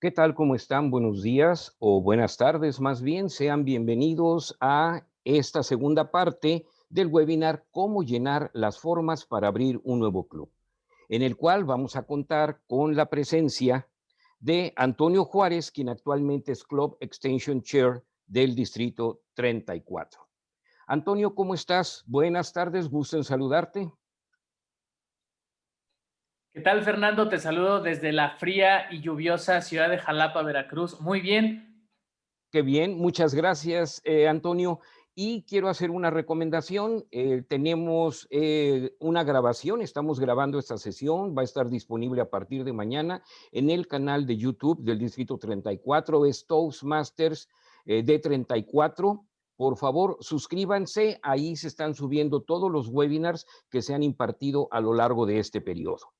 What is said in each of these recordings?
¿Qué tal? ¿Cómo están? Buenos días o buenas tardes más bien. Sean bienvenidos a esta segunda parte del webinar Cómo llenar las formas para abrir un nuevo club, en el cual vamos a contar con la presencia de Antonio Juárez, quien actualmente es Club Extension Chair del Distrito 34. Antonio, ¿cómo estás? Buenas tardes, gusto en saludarte. ¿Qué tal, Fernando? Te saludo desde la fría y lluviosa ciudad de Jalapa, Veracruz. Muy bien. Qué bien, muchas gracias, eh, Antonio. Y quiero hacer una recomendación. Eh, tenemos eh, una grabación, estamos grabando esta sesión, va a estar disponible a partir de mañana en el canal de YouTube del Distrito 34, es Toastmasters D34. Por favor, suscríbanse, ahí se están subiendo todos los webinars que se han impartido a lo largo de este periodo.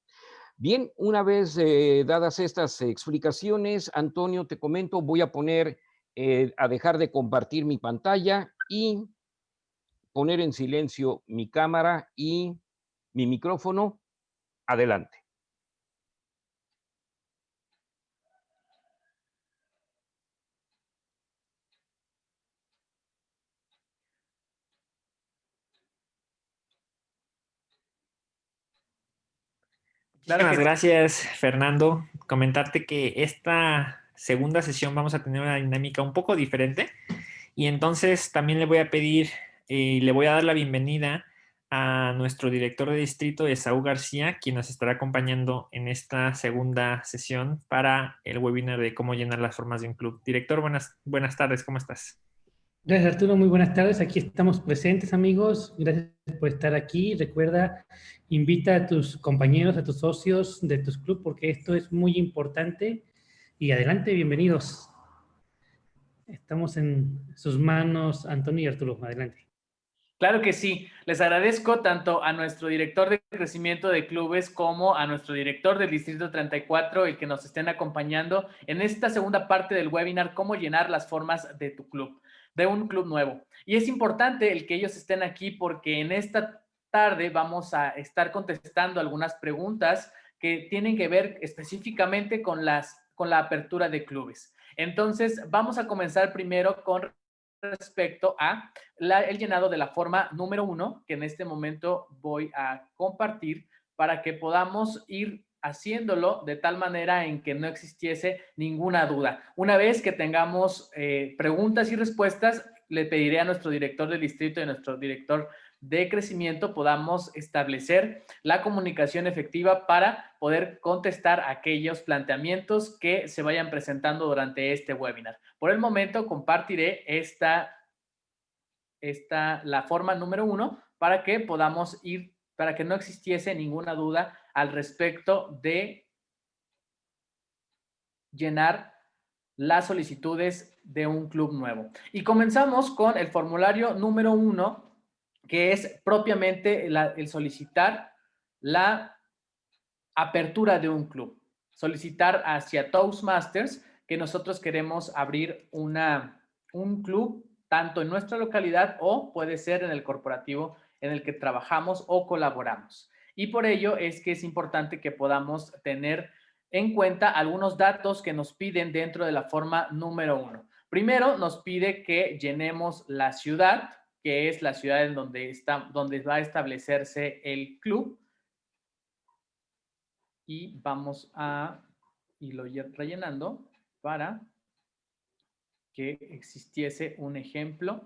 Bien, una vez eh, dadas estas explicaciones, Antonio, te comento, voy a poner, eh, a dejar de compartir mi pantalla y poner en silencio mi cámara y mi micrófono. Adelante. Muchas gracias, Fernando. Comentarte que esta segunda sesión vamos a tener una dinámica un poco diferente y entonces también le voy a pedir y eh, le voy a dar la bienvenida a nuestro director de distrito, Esaú García, quien nos estará acompañando en esta segunda sesión para el webinar de cómo llenar las formas de un club. Director, buenas, buenas tardes, ¿cómo estás? Gracias Arturo, muy buenas tardes. Aquí estamos presentes amigos. Gracias por estar aquí. Recuerda, invita a tus compañeros, a tus socios de tus clubes porque esto es muy importante. Y adelante, bienvenidos. Estamos en sus manos, Antonio y Arturo. Adelante. Claro que sí. Les agradezco tanto a nuestro director de crecimiento de clubes como a nuestro director del Distrito 34 y que nos estén acompañando en esta segunda parte del webinar, cómo llenar las formas de tu club de un club nuevo. Y es importante el que ellos estén aquí porque en esta tarde vamos a estar contestando algunas preguntas que tienen que ver específicamente con, las, con la apertura de clubes. Entonces, vamos a comenzar primero con respecto a el llenado de la forma número uno, que en este momento voy a compartir para que podamos ir haciéndolo de tal manera en que no existiese ninguna duda. Una vez que tengamos eh, preguntas y respuestas, le pediré a nuestro director del distrito y a nuestro director de crecimiento podamos establecer la comunicación efectiva para poder contestar aquellos planteamientos que se vayan presentando durante este webinar. Por el momento compartiré esta, esta la forma número uno para que podamos ir, para que no existiese ninguna duda al respecto de llenar las solicitudes de un club nuevo. Y comenzamos con el formulario número uno, que es propiamente el solicitar la apertura de un club. Solicitar hacia Toastmasters que nosotros queremos abrir una, un club tanto en nuestra localidad o puede ser en el corporativo en el que trabajamos o colaboramos. Y por ello es que es importante que podamos tener en cuenta algunos datos que nos piden dentro de la forma número uno. Primero, nos pide que llenemos la ciudad, que es la ciudad en donde, está, donde va a establecerse el club. Y vamos a irlo rellenando para que existiese un ejemplo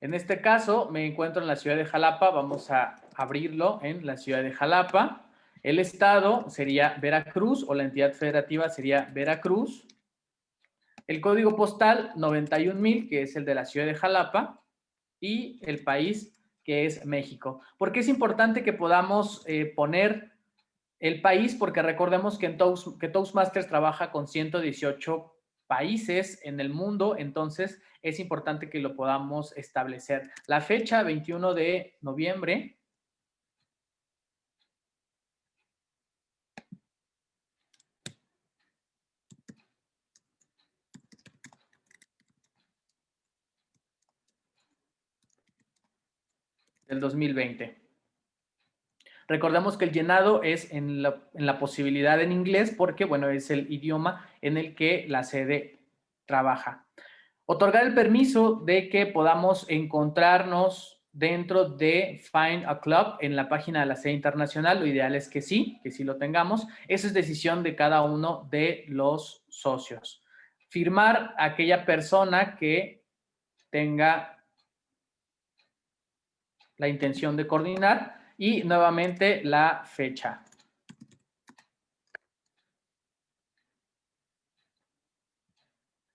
En este caso me encuentro en la ciudad de Jalapa, vamos a abrirlo en la ciudad de Jalapa. El estado sería Veracruz o la entidad federativa sería Veracruz. El código postal 91.000, que es el de la ciudad de Jalapa. Y el país, que es México. ¿Por qué es importante que podamos eh, poner el país? Porque recordemos que, en que Toastmasters trabaja con 118 países en el mundo, entonces es importante que lo podamos establecer. La fecha, 21 de noviembre. Del 2020. Recordemos que el llenado es en la, posibilidad en inglés porque, bueno, es el idioma en el que la sede trabaja. Otorgar el permiso de que podamos encontrarnos dentro de Find a Club en la página de la sede internacional. Lo ideal es que sí, que sí lo tengamos. Esa es decisión de cada uno de los socios. Firmar a aquella persona que tenga la intención de coordinar y nuevamente la fecha.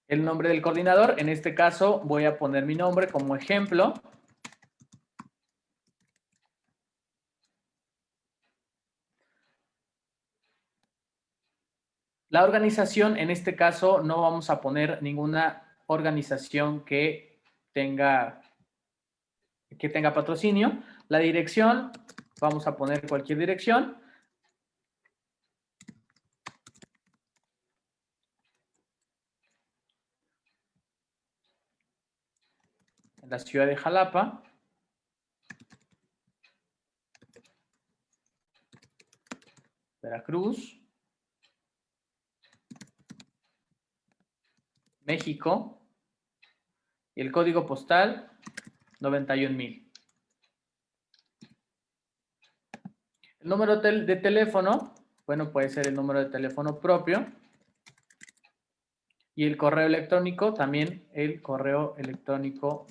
El nombre del coordinador, en este caso voy a poner mi nombre como ejemplo. La organización, en este caso, no vamos a poner ninguna organización que tenga, que tenga patrocinio. La dirección, vamos a poner cualquier dirección. La ciudad de Jalapa. Veracruz. México. Y el código postal, 91,000. El número de teléfono, bueno, puede ser el número de teléfono propio. Y el correo electrónico, también el correo electrónico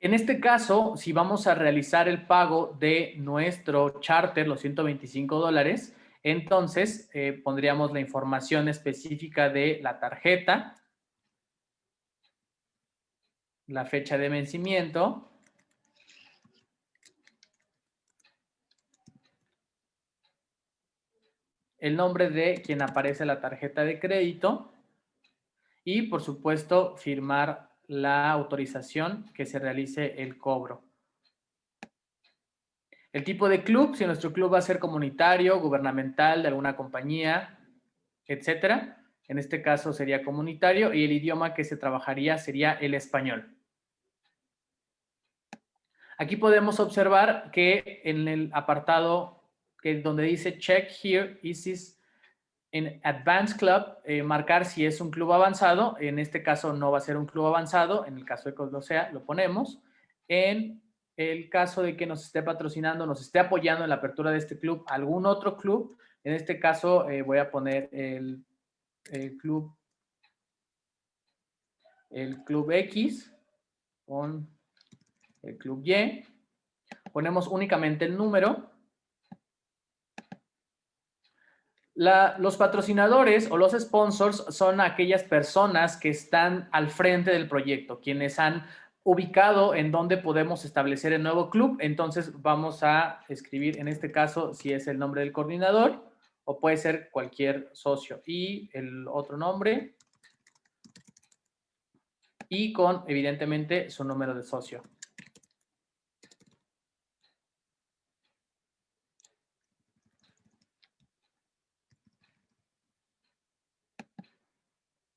En este caso, si vamos a realizar el pago de nuestro charter, los 125 dólares, entonces eh, pondríamos la información específica de la tarjeta, la fecha de vencimiento, el nombre de quien aparece la tarjeta de crédito y, por supuesto, firmar la autorización que se realice el cobro. El tipo de club, si nuestro club va a ser comunitario, gubernamental, de alguna compañía, etcétera. En este caso sería comunitario y el idioma que se trabajaría sería el español. Aquí podemos observar que en el apartado que donde dice check here is this en Advanced Club, eh, marcar si es un club avanzado. En este caso no va a ser un club avanzado. En el caso de que sea, lo ponemos. En el caso de que nos esté patrocinando, nos esté apoyando en la apertura de este club, algún otro club. En este caso eh, voy a poner el, el, club el club X con el club Y. Ponemos únicamente el número los patrocinadores o los sponsors son aquellas personas que están al frente del proyecto, quienes han ubicado en dónde podemos establecer el nuevo club. Entonces vamos a escribir en este caso si es el nombre del coordinador o puede ser cualquier socio. Y el otro nombre y con evidentemente su número de socio.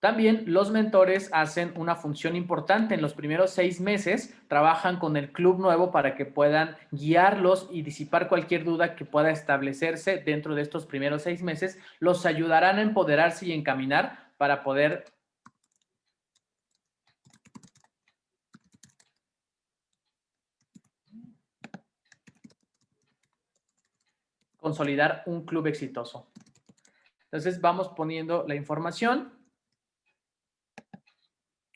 También los mentores hacen una función importante. En los primeros seis meses trabajan con el club nuevo para que puedan guiarlos y disipar cualquier duda que pueda establecerse dentro de estos primeros seis meses. Los ayudarán a empoderarse y encaminar para poder consolidar un club exitoso. Entonces vamos poniendo la información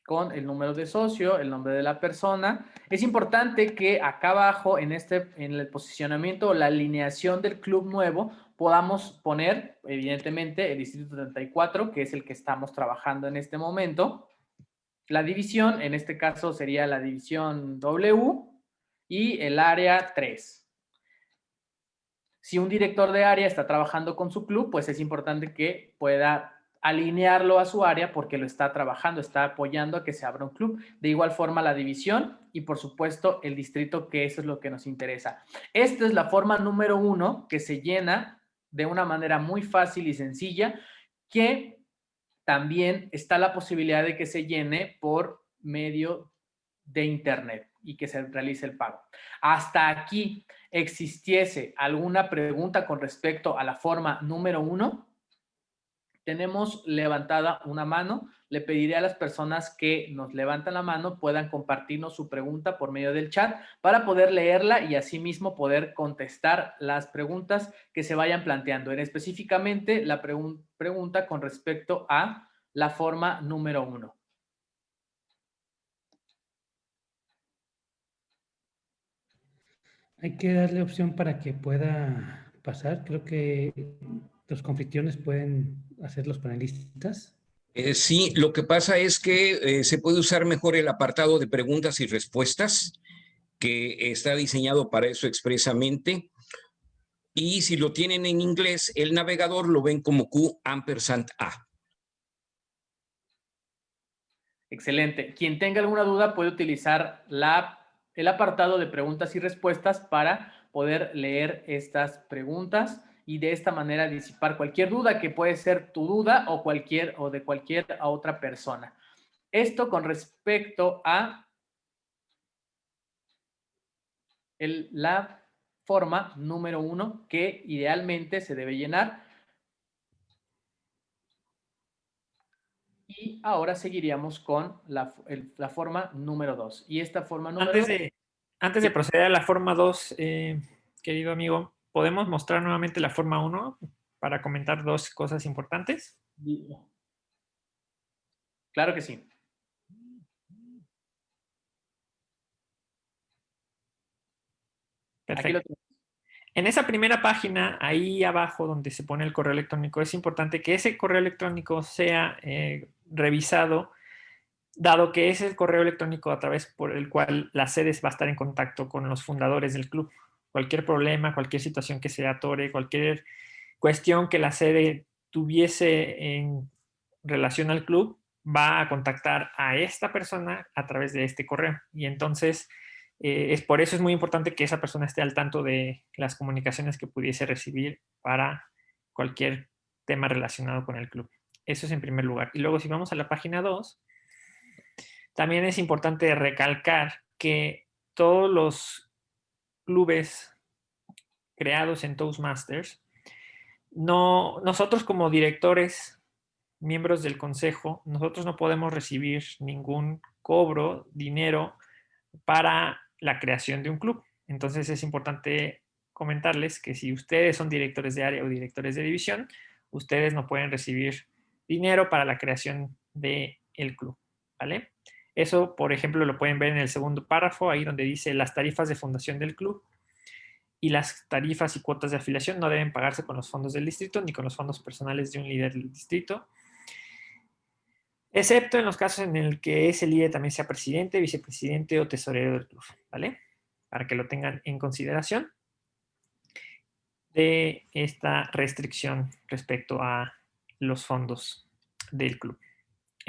con el número de socio, el nombre de la persona. Es importante que acá abajo en, este, en el posicionamiento o la alineación del club nuevo podamos poner, evidentemente, el distrito 34, que es el que estamos trabajando en este momento. La división, en este caso sería la división W y el área 3. Si un director de área está trabajando con su club, pues es importante que pueda alinearlo a su área porque lo está trabajando, está apoyando a que se abra un club. De igual forma la división y por supuesto el distrito, que eso es lo que nos interesa. Esta es la forma número uno que se llena de una manera muy fácil y sencilla que también está la posibilidad de que se llene por medio de internet y que se realice el pago. Hasta aquí existiese alguna pregunta con respecto a la forma número uno, tenemos levantada una mano. Le pediré a las personas que nos levantan la mano puedan compartirnos su pregunta por medio del chat para poder leerla y asimismo poder contestar las preguntas que se vayan planteando. En específicamente la pregunta con respecto a la forma número uno. Hay que darle opción para que pueda pasar. Creo que los conflicciones pueden hacer los panelistas. Eh, sí, lo que pasa es que eh, se puede usar mejor el apartado de preguntas y respuestas, que está diseñado para eso expresamente. Y si lo tienen en inglés, el navegador lo ven como Q ampersand A. Excelente. Quien tenga alguna duda puede utilizar la el apartado de preguntas y respuestas para poder leer estas preguntas y de esta manera disipar cualquier duda que puede ser tu duda o cualquier o de cualquier otra persona. Esto con respecto a el, la forma número uno que idealmente se debe llenar. Y ahora seguiríamos con la, forma número dos. Y esta forma número antes de, Antes de proceder a la forma 2, eh, querido amigo, ¿podemos mostrar nuevamente la forma 1 para comentar dos cosas importantes? Claro que sí. Perfecto. En esa primera página, ahí abajo donde se pone el correo electrónico, es importante que ese correo electrónico sea eh, revisado, dado que es el correo electrónico a través por el cual la sede va a estar en contacto con los fundadores del club cualquier problema, cualquier situación que se atore, cualquier cuestión que la sede tuviese en relación al club, va a contactar a esta persona a través de este correo. Y entonces, eh, es por eso es muy importante que esa persona esté al tanto de las comunicaciones que pudiese recibir para cualquier tema relacionado con el club. Eso es en primer lugar. Y luego si vamos a la página 2, también es importante recalcar que todos los clubes creados en Toastmasters, no, nosotros como directores, miembros del consejo, nosotros no podemos recibir ningún cobro, dinero para la creación de un club. Entonces es importante comentarles que si ustedes son directores de área o directores de división, ustedes no pueden recibir dinero para la creación del el club, ¿vale? Eso, por ejemplo, lo pueden ver en el segundo párrafo, ahí donde dice las tarifas de fundación del club y las tarifas y cuotas de afiliación no deben pagarse con los fondos del distrito ni con los fondos personales de un líder del distrito, excepto en los casos en el que ese líder también sea presidente, vicepresidente o tesorero del club, ¿vale? Para que lo tengan en consideración de esta restricción respecto a los fondos del club.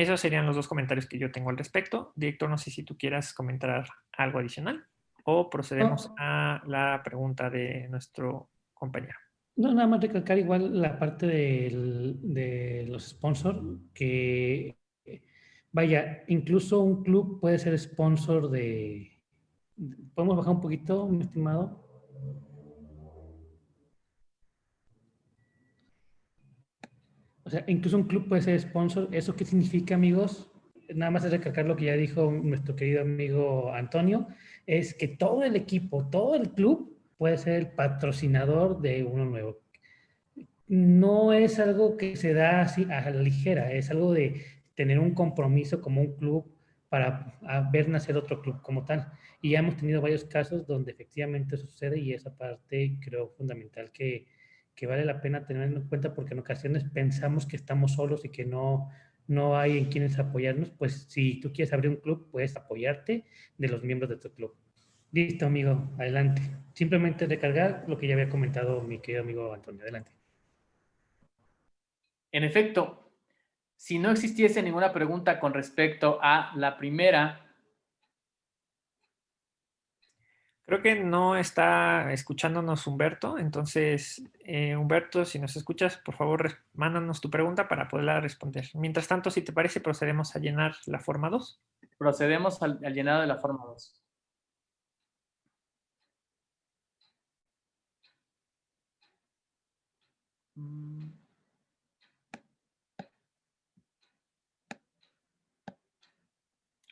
Esos serían los dos comentarios que yo tengo al respecto. Director, no sé si tú quieras comentar algo adicional o procedemos a la pregunta de nuestro compañero. No, nada más recalcar igual la parte de los sponsors, que vaya, incluso un club puede ser sponsor de... ¿Podemos bajar un poquito, mi estimado? O sea, incluso un club puede ser sponsor. ¿Eso qué significa, amigos? Nada más es recalcar lo que ya dijo nuestro querido amigo Antonio, es que todo el equipo, todo el club puede ser el patrocinador de uno nuevo. No es algo que se da así a la ligera, es algo de tener un compromiso como un club para ver nacer otro club como tal. Y ya hemos tenido varios casos donde efectivamente sucede y esa parte creo fundamental que, que vale la pena tener en cuenta porque en ocasiones pensamos que estamos solos y que no, no hay en quienes apoyarnos, pues si tú quieres abrir un club, puedes apoyarte de los miembros de tu club. Listo, amigo, adelante. Simplemente recargar lo que ya había comentado mi querido amigo Antonio. Adelante. En efecto, si no existiese ninguna pregunta con respecto a la primera Creo que no está escuchándonos Humberto, entonces eh, Humberto, si nos escuchas, por favor, mándanos tu pregunta para poderla responder. Mientras tanto, si te parece, procedemos a llenar la forma 2. Procedemos al, llenado de la forma 2. Mm.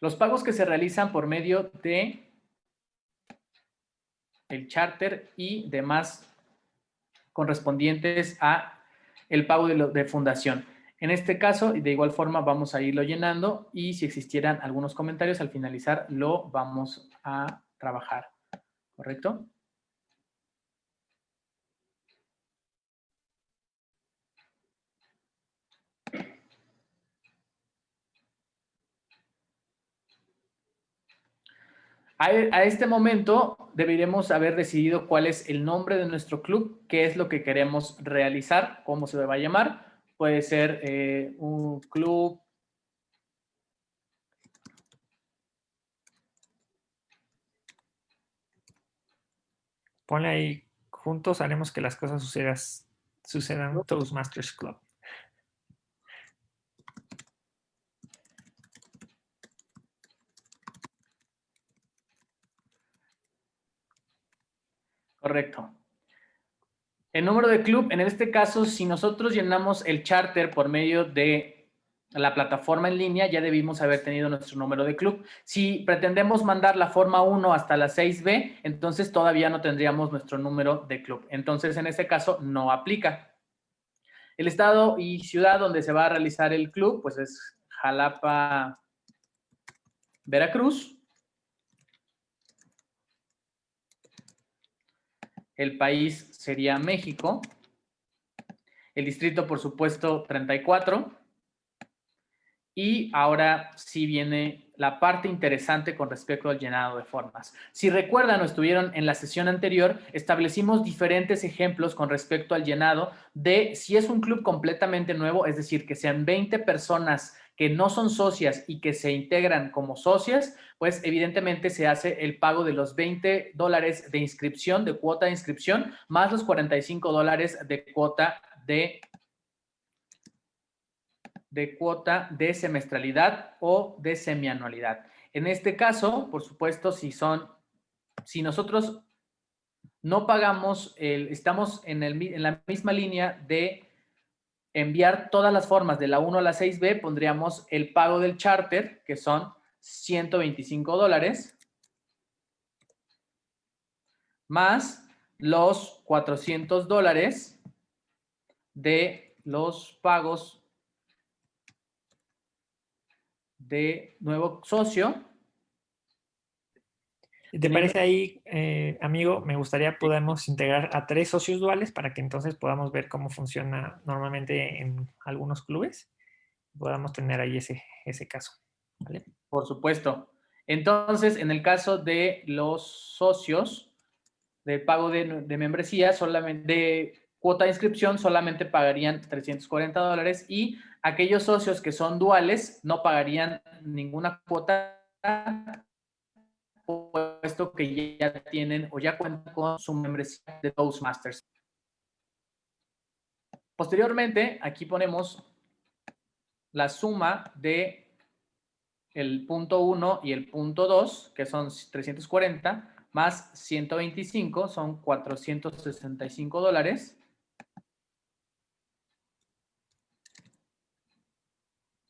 Los pagos que se realizan por medio de el charter y demás correspondientes a el pago de, de fundación. En este caso, de igual forma, vamos a irlo llenando y si existieran algunos comentarios al finalizar, lo vamos a trabajar. ¿Correcto? A, este momento deberíamos haber decidido cuál es el nombre de nuestro club, qué es lo que queremos realizar, cómo se va a llamar. Puede ser eh, un club Ponle ahí, juntos haremos que las cosas sucedan, sucedan Toastmasters Club. Correcto. El número de club, en este caso, si nosotros llenamos el charter por medio de la plataforma en línea, ya debimos haber tenido nuestro número de club. Si pretendemos mandar la forma 1 hasta la 6B, entonces todavía no tendríamos nuestro número de club. Entonces, en este caso, no aplica. El estado y ciudad donde se va a realizar el club, pues es Jalapa, Veracruz. El país sería México. El distrito, por supuesto, 34. Y ahora sí viene la parte interesante con respecto al llenado de formas. Si recuerdan o estuvieron en la sesión anterior, establecimos diferentes ejemplos con respecto al llenado de si es un club completamente nuevo, es decir, que sean 20 personas que no son socias y que se integran como socias, pues evidentemente se hace el pago de los 20 dólares de inscripción, de cuota de inscripción, más los 45 dólares de cuota de, de cuota de semestralidad o de semianualidad. En este caso, por supuesto, si son, si nosotros no pagamos, el, estamos en, el, en la misma línea de enviar todas las formas de la 1 a la 6B, pondríamos el pago del charter, que son 125 dólares, más los 400 dólares de los pagos de nuevo socio, ¿Te parece ahí, eh, amigo? Me gustaría podamos integrar a tres socios duales para que entonces podamos ver cómo funciona normalmente en algunos clubes. Podamos tener ahí ese, ese caso. Por supuesto. Entonces, en el caso de los socios, de pago de, de membresía, solamente de cuota de inscripción, solamente pagarían 340 dólares y aquellos socios que son duales no pagarían ninguna cuota puesto que ya tienen o ya cuentan con su membresía de Toastmasters. Posteriormente, aquí ponemos la suma de el punto 1 y el punto 2, que son 340, más 125, son 465 dólares.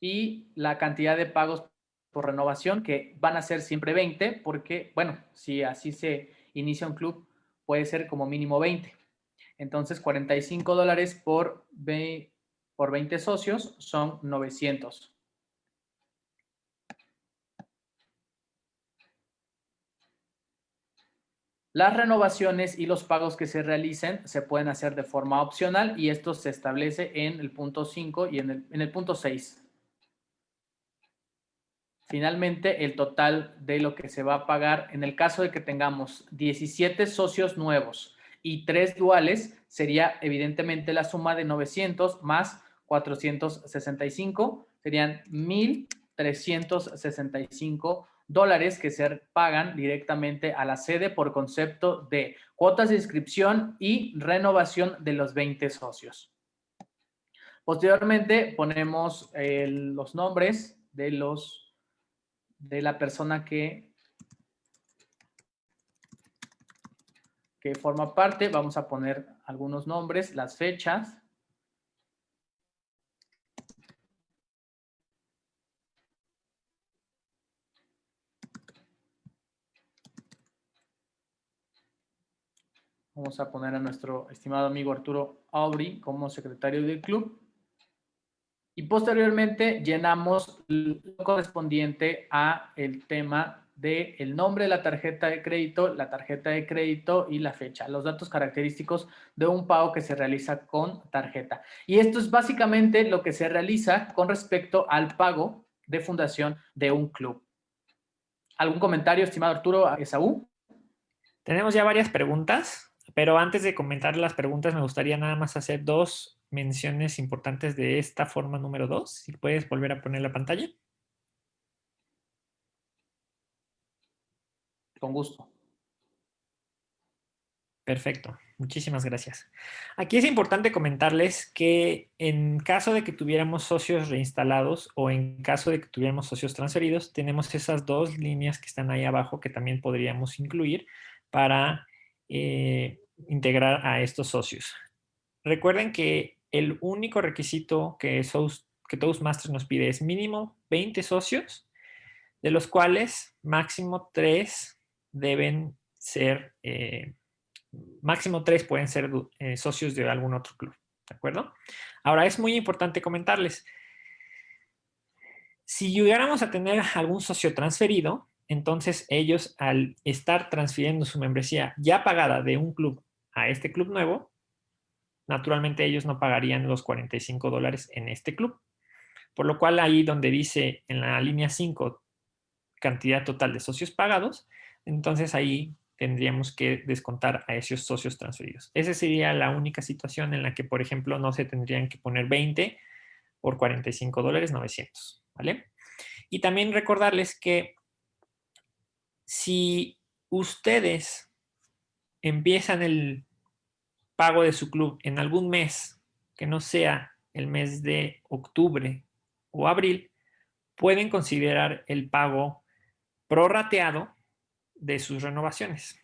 Y la cantidad de pagos renovación, que van a ser siempre 20, porque, bueno, si así se inicia un club, puede ser como mínimo 20. Entonces, 45 dólares por, por 20 socios son 900. Las renovaciones y los pagos que se realicen se pueden hacer de forma opcional y esto se establece en el punto 5 y en el punto 6. Finalmente, el total de lo que se va a pagar en el caso de que tengamos 17 socios nuevos y 3 duales, sería evidentemente la suma de 900 más 465, serían 1,365 dólares que se pagan directamente a la sede por concepto de cuotas de inscripción y renovación de los 20 socios. Posteriormente ponemos los nombres de, los, de la persona que, que forma parte. Vamos a poner algunos nombres, las fechas. Vamos a poner a nuestro estimado amigo Arturo Aubry como secretario del club. Y posteriormente llenamos lo correspondiente a el tema del el nombre de la tarjeta de crédito, la tarjeta de crédito y la fecha, los datos característicos de un pago que se realiza con tarjeta. Y esto es básicamente lo que se realiza con respecto al pago de fundación de un club. ¿Algún comentario, estimado Arturo Esaú? Tenemos ya varias preguntas. Pero antes de comentar las preguntas, me gustaría nada más hacer dos menciones importantes de esta forma número dos. Si puedes volver a poner la pantalla. Con gusto. Perfecto, muchísimas gracias. Aquí es importante comentarles que en caso de que tuviéramos socios reinstalados o en caso de que tuviéramos socios transferidos, tenemos esas dos líneas que están ahí abajo que también podríamos incluir para eh, integrar a estos socios. Recuerden que el único requisito que, que Toastmasters nos pide es mínimo 20 socios, de los cuales máximo 3 deben ser, eh, máximo 3 pueden ser eh, socios de algún otro club. ¿De acuerdo? Ahora, es muy importante comentarles, si llegáramos a tener algún socio transferido, entonces ellos al estar transfiriendo su membresía ya pagada de un club a este club nuevo, naturalmente ellos no pagarían los 45 dólares en este club. Por lo cual ahí donde dice en la línea 5 cantidad total de socios pagados, entonces ahí tendríamos que descontar a esos socios transferidos. Esa sería la única situación en la que, por ejemplo, no se tendrían que poner 20 por 45 dólares 900, ¿vale? Y también recordarles que si ustedes empiezan el pago de su club en algún mes que no sea el mes de octubre o abril, pueden considerar el pago prorrateado de sus renovaciones.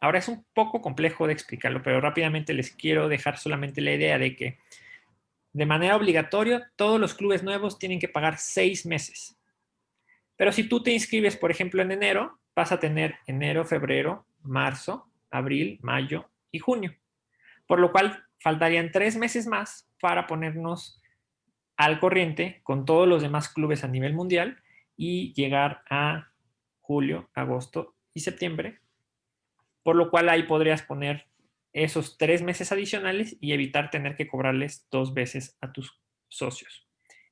Ahora es un poco complejo de explicarlo, pero rápidamente les quiero dejar solamente la idea de que de manera obligatoria todos los clubes nuevos tienen que pagar seis meses. Pero si tú te inscribes, por ejemplo, en enero, vas a tener enero, febrero, marzo, abril, mayo y junio. Por lo cual faltarían tres meses más para ponernos al corriente con todos los demás clubes a nivel mundial y llegar a julio, agosto y septiembre. Por lo cual ahí podrías poner esos tres meses adicionales y evitar tener que cobrarles dos veces a tus socios.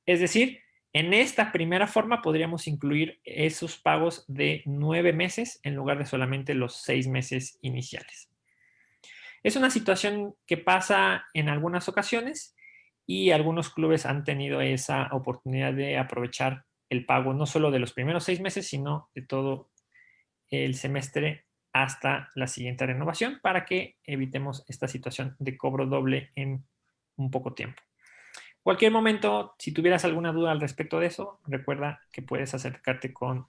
Es decir, en esta primera forma podríamos incluir esos pagos de nueve meses en lugar de solamente los seis meses iniciales. Es una situación que pasa en algunas ocasiones y algunos clubes han tenido esa oportunidad de aprovechar el pago no solo de los primeros seis meses, sino de todo el semestre hasta la siguiente renovación para que evitemos esta situación de cobro doble en un poco tiempo. Cualquier momento, si tuvieras alguna duda al respecto de eso, recuerda que puedes acercarte con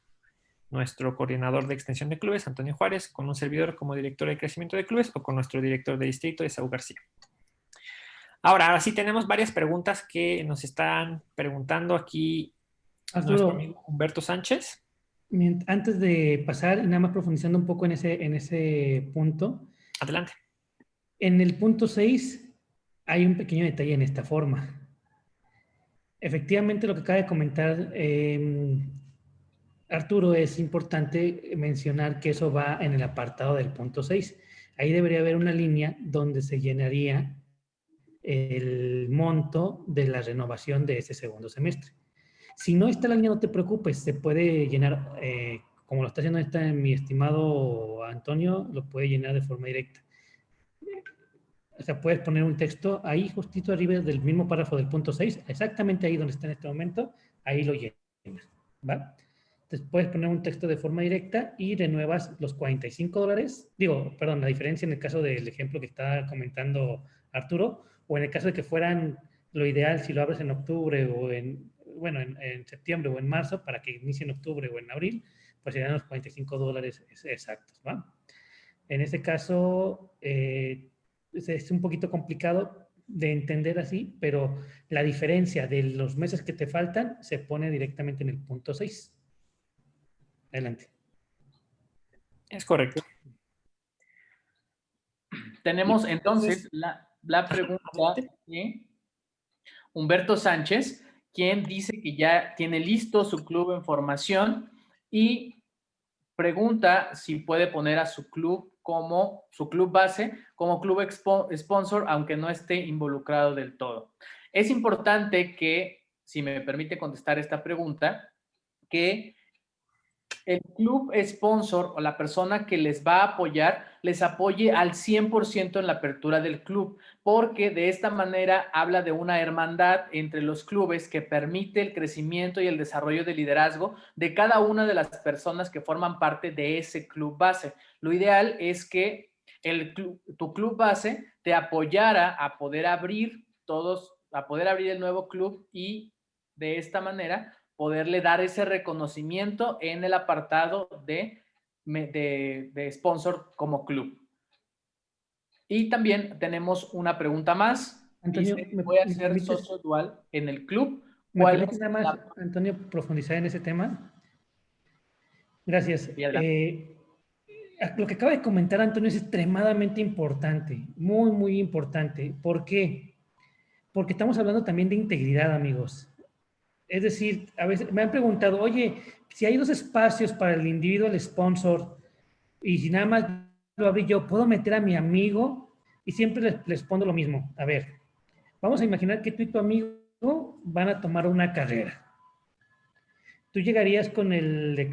nuestro coordinador de extensión de clubes, Antonio Juárez, con un servidor como director de crecimiento de clubes o con nuestro director de distrito, Esaú García. Ahora, ahora sí tenemos varias preguntas que nos están preguntando aquí nuestro amigo Humberto Sánchez. Antes de pasar y nada más profundizando un poco en ese, en ese punto. Adelante. En el punto 6 hay un pequeño detalle en esta forma. Efectivamente, lo que acaba de comentar eh, Arturo, es importante mencionar que eso va en el apartado del punto 6. Ahí debería haber una línea donde se llenaría el monto de la renovación de ese segundo semestre. Si no está la línea, no te preocupes, se puede llenar, eh, como lo está haciendo esta, mi estimado Antonio, lo puede llenar de forma directa. O sea, puedes poner un texto ahí justito arriba del mismo párrafo del punto 6, exactamente ahí donde está en este momento, ahí lo llenas. ¿va? Puedes poner un texto de forma directa y renuevas los 45 dólares. Digo, perdón, la diferencia en el caso del ejemplo que está comentando Arturo, o en el caso de que fueran lo ideal si lo abres en octubre o en, bueno, en, septiembre o en marzo para que inicie en octubre o en abril, pues serían los 45 dólares exactos, ¿va? En este caso, eh, es un poquito complicado de entender así, pero la diferencia de los meses que te faltan se pone directamente en el punto 6. Adelante. Es correcto. Tenemos entonces la, la pregunta de Humberto Sánchez, quien dice que ya tiene listo su club en formación y pregunta si puede poner a su club como su club base, como club sponsor, aunque no esté involucrado del todo. Es importante que, si me permite contestar esta pregunta, que el club sponsor o la persona que les va a apoyar, les apoye al 100% en la apertura del club, porque de esta manera habla de una hermandad entre los clubes que permite el crecimiento y el desarrollo de liderazgo de cada una de las personas que forman parte de ese club base. Lo ideal es que el tu club base te apoyara a poder abrir todos, a poder abrir el nuevo club y de esta manera poderle dar ese reconocimiento en el apartado de, de, sponsor como club. Y también tenemos una pregunta más. Antonio, me, voy a ser socio dual en el club. ¿Cuál es más, Antonio, profundizar en ese tema? Gracias. Eh, lo que acaba de comentar Antonio es extremadamente importante, muy, muy importante. ¿Por qué? Porque estamos hablando también de integridad, amigos. Es decir, a veces me han preguntado, oye, si hay dos espacios para el individuo, el sponsor, y si nada más lo abrí yo, ¿puedo meter a mi amigo? Y siempre les, respondo lo mismo. A ver, vamos a imaginar que tú y tu amigo van a tomar una carrera. Tú llegarías con el,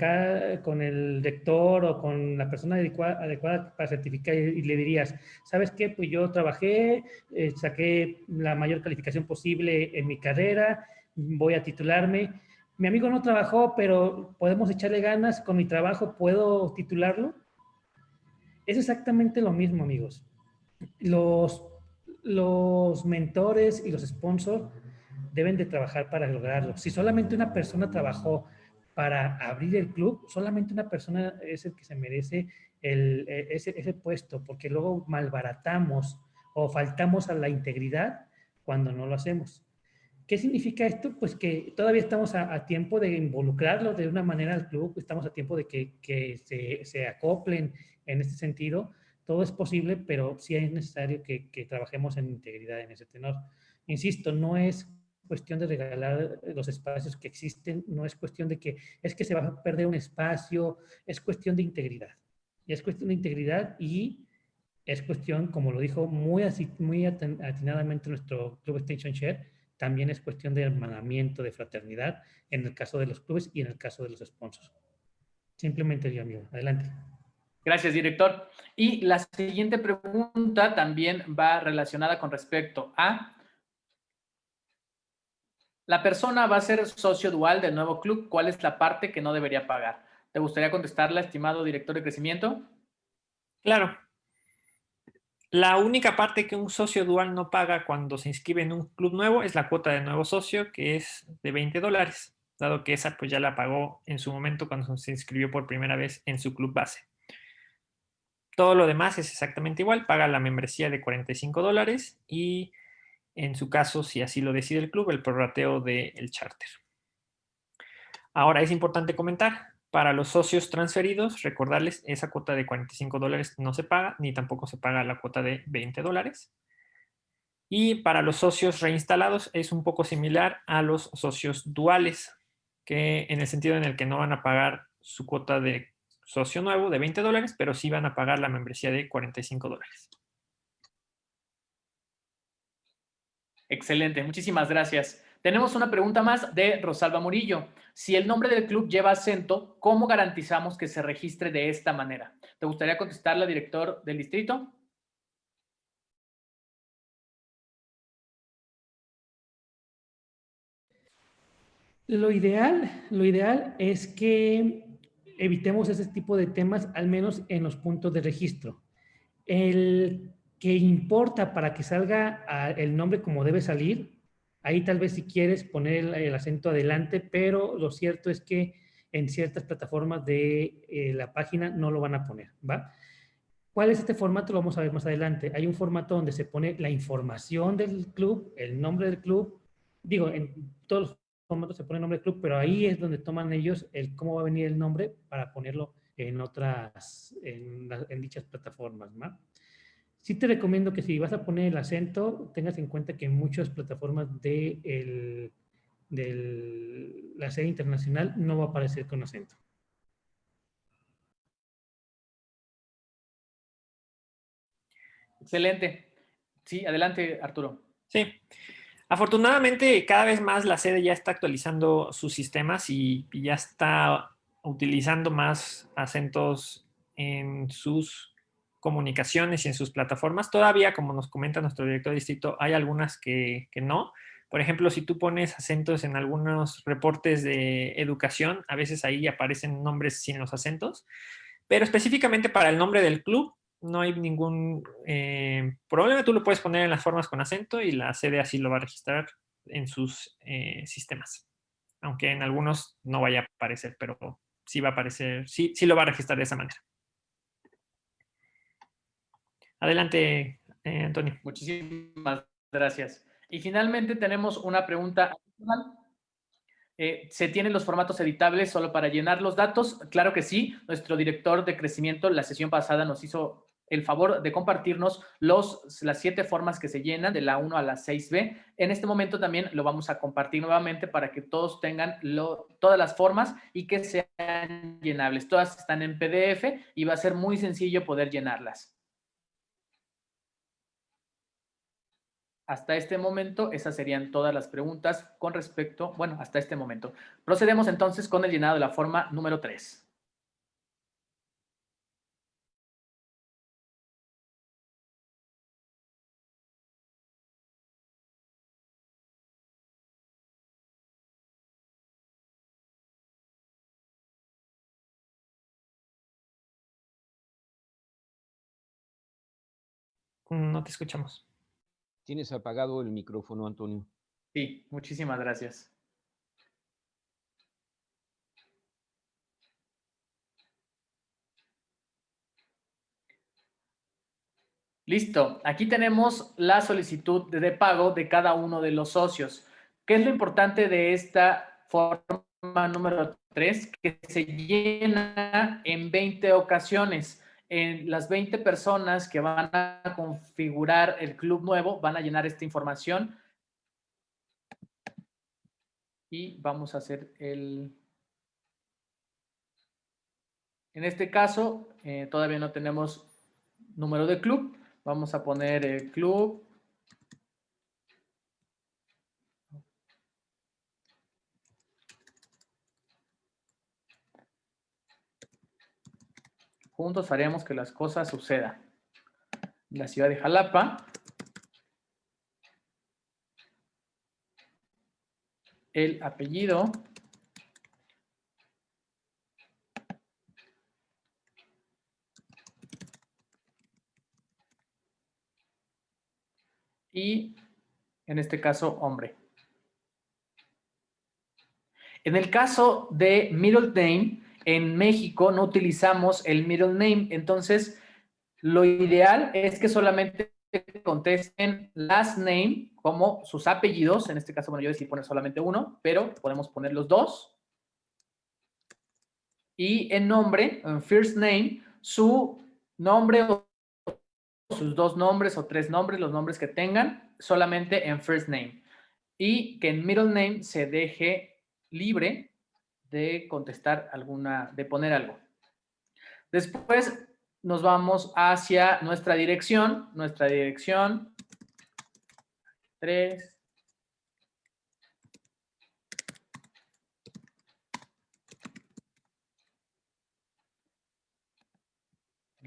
con el lector o con la persona adecuada, para certificar y, le dirías, ¿sabes qué? Pues yo trabajé, eh, saqué la mayor calificación posible en mi carrera, voy a titularme. Mi amigo no trabajó, pero podemos echarle ganas, con mi trabajo puedo titularlo. Es exactamente lo mismo, amigos. Los, los mentores y los sponsors deben de trabajar para lograrlo. Si solamente una persona trabajó para abrir el club, solamente una persona es el que se merece el, ese, ese puesto, porque luego malbaratamos o faltamos a la integridad cuando no lo hacemos. ¿Qué significa esto? Pues que todavía estamos a, tiempo de involucrarlo de una manera al club, estamos a tiempo de que, que se, se, acoplen en este sentido. Todo es posible, pero sí es necesario que, que trabajemos en integridad en ese tenor. Insisto, no es cuestión de regalar los espacios que existen, no es cuestión de que es que se va a perder un espacio, es cuestión de integridad. Y es cuestión de integridad y es cuestión, como lo dijo muy, muy atinadamente nuestro Club Station Share, también es cuestión de hermanamiento, de fraternidad, en el caso de los clubes y en el caso de los sponsors. Simplemente yo, amigo. Adelante. Gracias, director. Y la siguiente pregunta también va relacionada con respecto a la persona va a ser socio dual del nuevo club. ¿Cuál es la parte que no debería pagar? ¿Te gustaría contestarla, estimado director de crecimiento? Claro. La única parte que un socio dual no paga cuando se inscribe en un club nuevo es la cuota de nuevo socio, que es de 20 dólares, dado que esa pues ya la pagó en su momento cuando se inscribió por primera vez en su club base. Todo lo demás es exactamente igual, paga la membresía de 45 dólares y en su caso, si así lo decide el club, el prorrateo del charter. Ahora es importante comentar, para los socios transferidos, recordarles, esa cuota de 45 dólares no se paga, ni tampoco se paga la cuota de 20 dólares. Y para los socios reinstalados es un poco similar a los socios duales, que en el sentido en el que no van a pagar su cuota de socio nuevo de 20 dólares, pero sí van a pagar la membresía de 45 dólares. Excelente, muchísimas gracias. Tenemos una pregunta más de Rosalba Murillo. Si el nombre del club lleva acento, ¿cómo garantizamos que se registre de esta manera? ¿Te gustaría contestarla, director del distrito? Lo ideal, lo ideal es que evitemos ese tipo de temas, al menos en los puntos de registro. El que importa para que salga el nombre como debe salir, ahí tal vez si quieres poner el, acento adelante, pero lo cierto es que en ciertas plataformas de eh, la página no lo van a poner, ¿va? ¿Cuál es este formato? Lo vamos a ver más adelante. Hay un formato donde se pone la información del club, el nombre del club. Digo, en todos los formatos se pone el nombre del club, pero ahí es donde toman ellos el cómo va a venir el nombre para ponerlo en otras, en, dichas plataformas, ¿va? Sí te recomiendo que si vas a poner el acento, tengas en cuenta que en muchas plataformas de, la serie internacional no va a aparecer con acento. Excelente. Sí, adelante, Arturo. Sí. Afortunadamente, cada vez más la sede ya está actualizando sus sistemas y, ya está utilizando más acentos en sus comunicaciones y en sus plataformas. Todavía, como nos comenta nuestro director de distrito, hay algunas que, que, no. Por ejemplo, si tú pones acentos en algunos reportes de educación, a veces ahí aparecen nombres sin los acentos. Pero específicamente para el nombre del club, no hay ningún eh, problema. Tú lo puedes poner en las formas con acento y la sede así lo va a registrar en sus eh, sistemas. Aunque en algunos no vaya a aparecer, pero sí va a aparecer, sí, sí lo va a registrar de esa manera. Adelante, eh, Antonio. Muchísimas gracias. Y finalmente tenemos una pregunta ¿Se tienen los formatos editables solo para llenar los datos? Claro que sí. Nuestro director de crecimiento la sesión pasada nos hizo el favor de compartirnos los, las siete formas que se llenan de la 1 a la 6B. En este momento también lo vamos a compartir nuevamente para que todos tengan todas las formas y que sean llenables. Todas están en PDF y va a ser muy sencillo poder llenarlas. Hasta este momento, esas serían todas las preguntas con respecto, bueno, hasta este momento. Procedemos entonces con el llenado de la forma número 3. No te escuchamos. Tienes apagado el micrófono, Antonio. Sí, muchísimas gracias. Listo, aquí tenemos la solicitud de pago de cada uno de los socios. ¿Qué es lo importante de esta forma número 3? Que se llena en 20 ocasiones en las 20 personas que van a configurar el club nuevo van a llenar esta información y vamos a hacer el... En este caso, eh, todavía no tenemos número de club. Vamos a poner el club Juntos haremos que las cosas sucedan. La ciudad de Jalapa. El apellido. Y en este caso, hombre. En el caso de middle name, en México no utilizamos el middle name, entonces lo ideal es que solamente contesten last name como sus apellidos, en este caso, bueno, yo decidí poner solamente uno, pero podemos poner los dos. Y en nombre, en first name, su nombre o sus dos nombres o tres nombres, los nombres que tengan, solamente en first name. Y que en middle name se deje libre de contestar alguna, de poner algo. Después nos vamos hacia nuestra dirección, nuestra dirección. 3,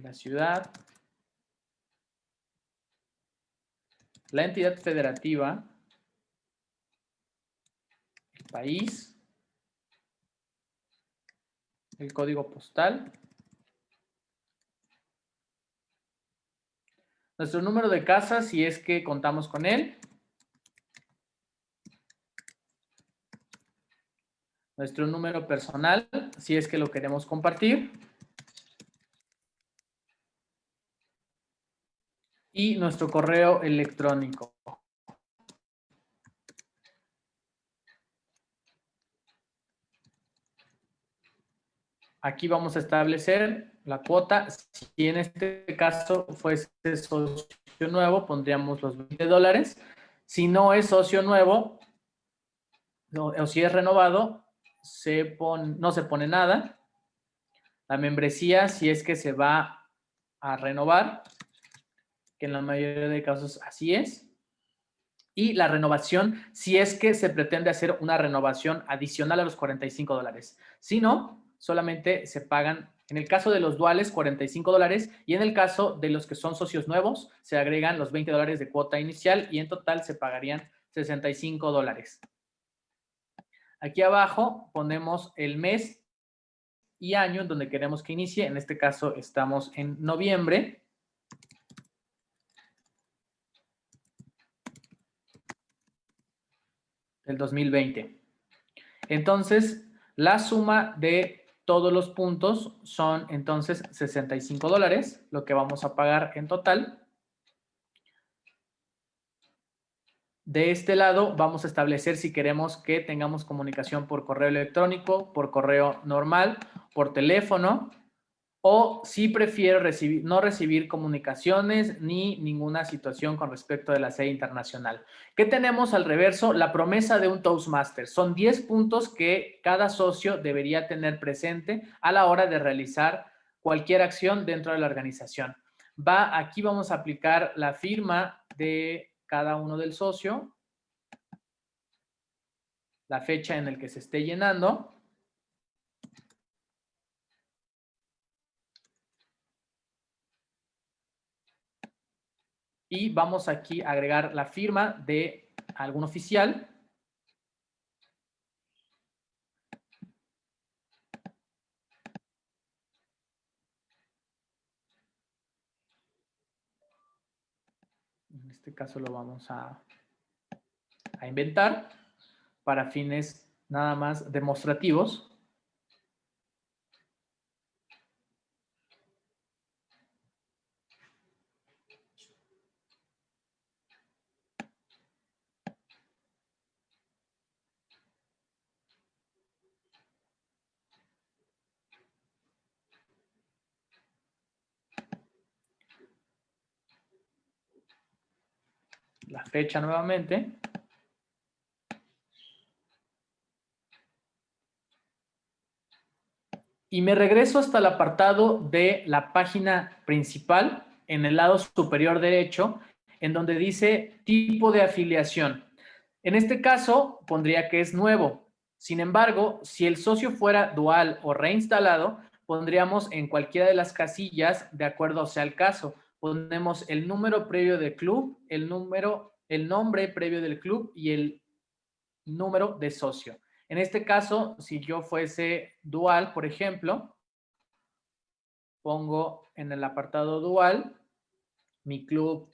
la ciudad, la entidad federativa, el país, el código postal. Nuestro número de casa, si es que contamos con él. Nuestro número personal, si es que lo queremos compartir. Y nuestro correo electrónico. Aquí vamos a establecer la cuota. Si en este caso fuese socio nuevo, pondríamos los 20 dólares. Si no es socio nuevo, o si es renovado, no se pone nada. La membresía, si es que se va a renovar, que en la mayoría de casos así es. Y la renovación, si es que se pretende hacer una renovación adicional a los 45 dólares. Si no, solamente se pagan, en el caso de los duales, 45 dólares y en el caso de los que son socios nuevos, se agregan los 20 dólares de cuota inicial y en total se pagarían 65 dólares. Aquí abajo ponemos el mes y año en donde queremos que inicie. En este caso estamos en noviembre. del 2020. Entonces, la suma de todos los puntos son entonces 65 dólares, lo que vamos a pagar en total. De este lado vamos a establecer si queremos que tengamos comunicación por correo electrónico, por correo normal, por teléfono o si prefiero no recibir comunicaciones ni ninguna situación con respecto de la sede internacional. ¿Qué tenemos al reverso? La promesa de un Toastmaster. Son 10 puntos que cada socio debería tener presente a la hora de realizar cualquier acción dentro de la organización. Va, aquí vamos a aplicar la firma de cada uno del socio, la fecha en el que se esté llenando, y vamos aquí a agregar la firma de algún oficial. En este caso lo vamos a, a inventar para fines nada más demostrativos. la fecha nuevamente. Y me regreso hasta el apartado de la página principal en el lado superior derecho, en donde dice tipo de afiliación. En este caso, pondría que es nuevo. Sin embargo, si el socio fuera dual o reinstalado, pondríamos en cualquiera de las casillas de acuerdo sea el caso ponemos el número previo del club, el número, el nombre previo del club y el número de socio. En este caso, si yo fuese dual, por ejemplo, pongo en el apartado dual mi club,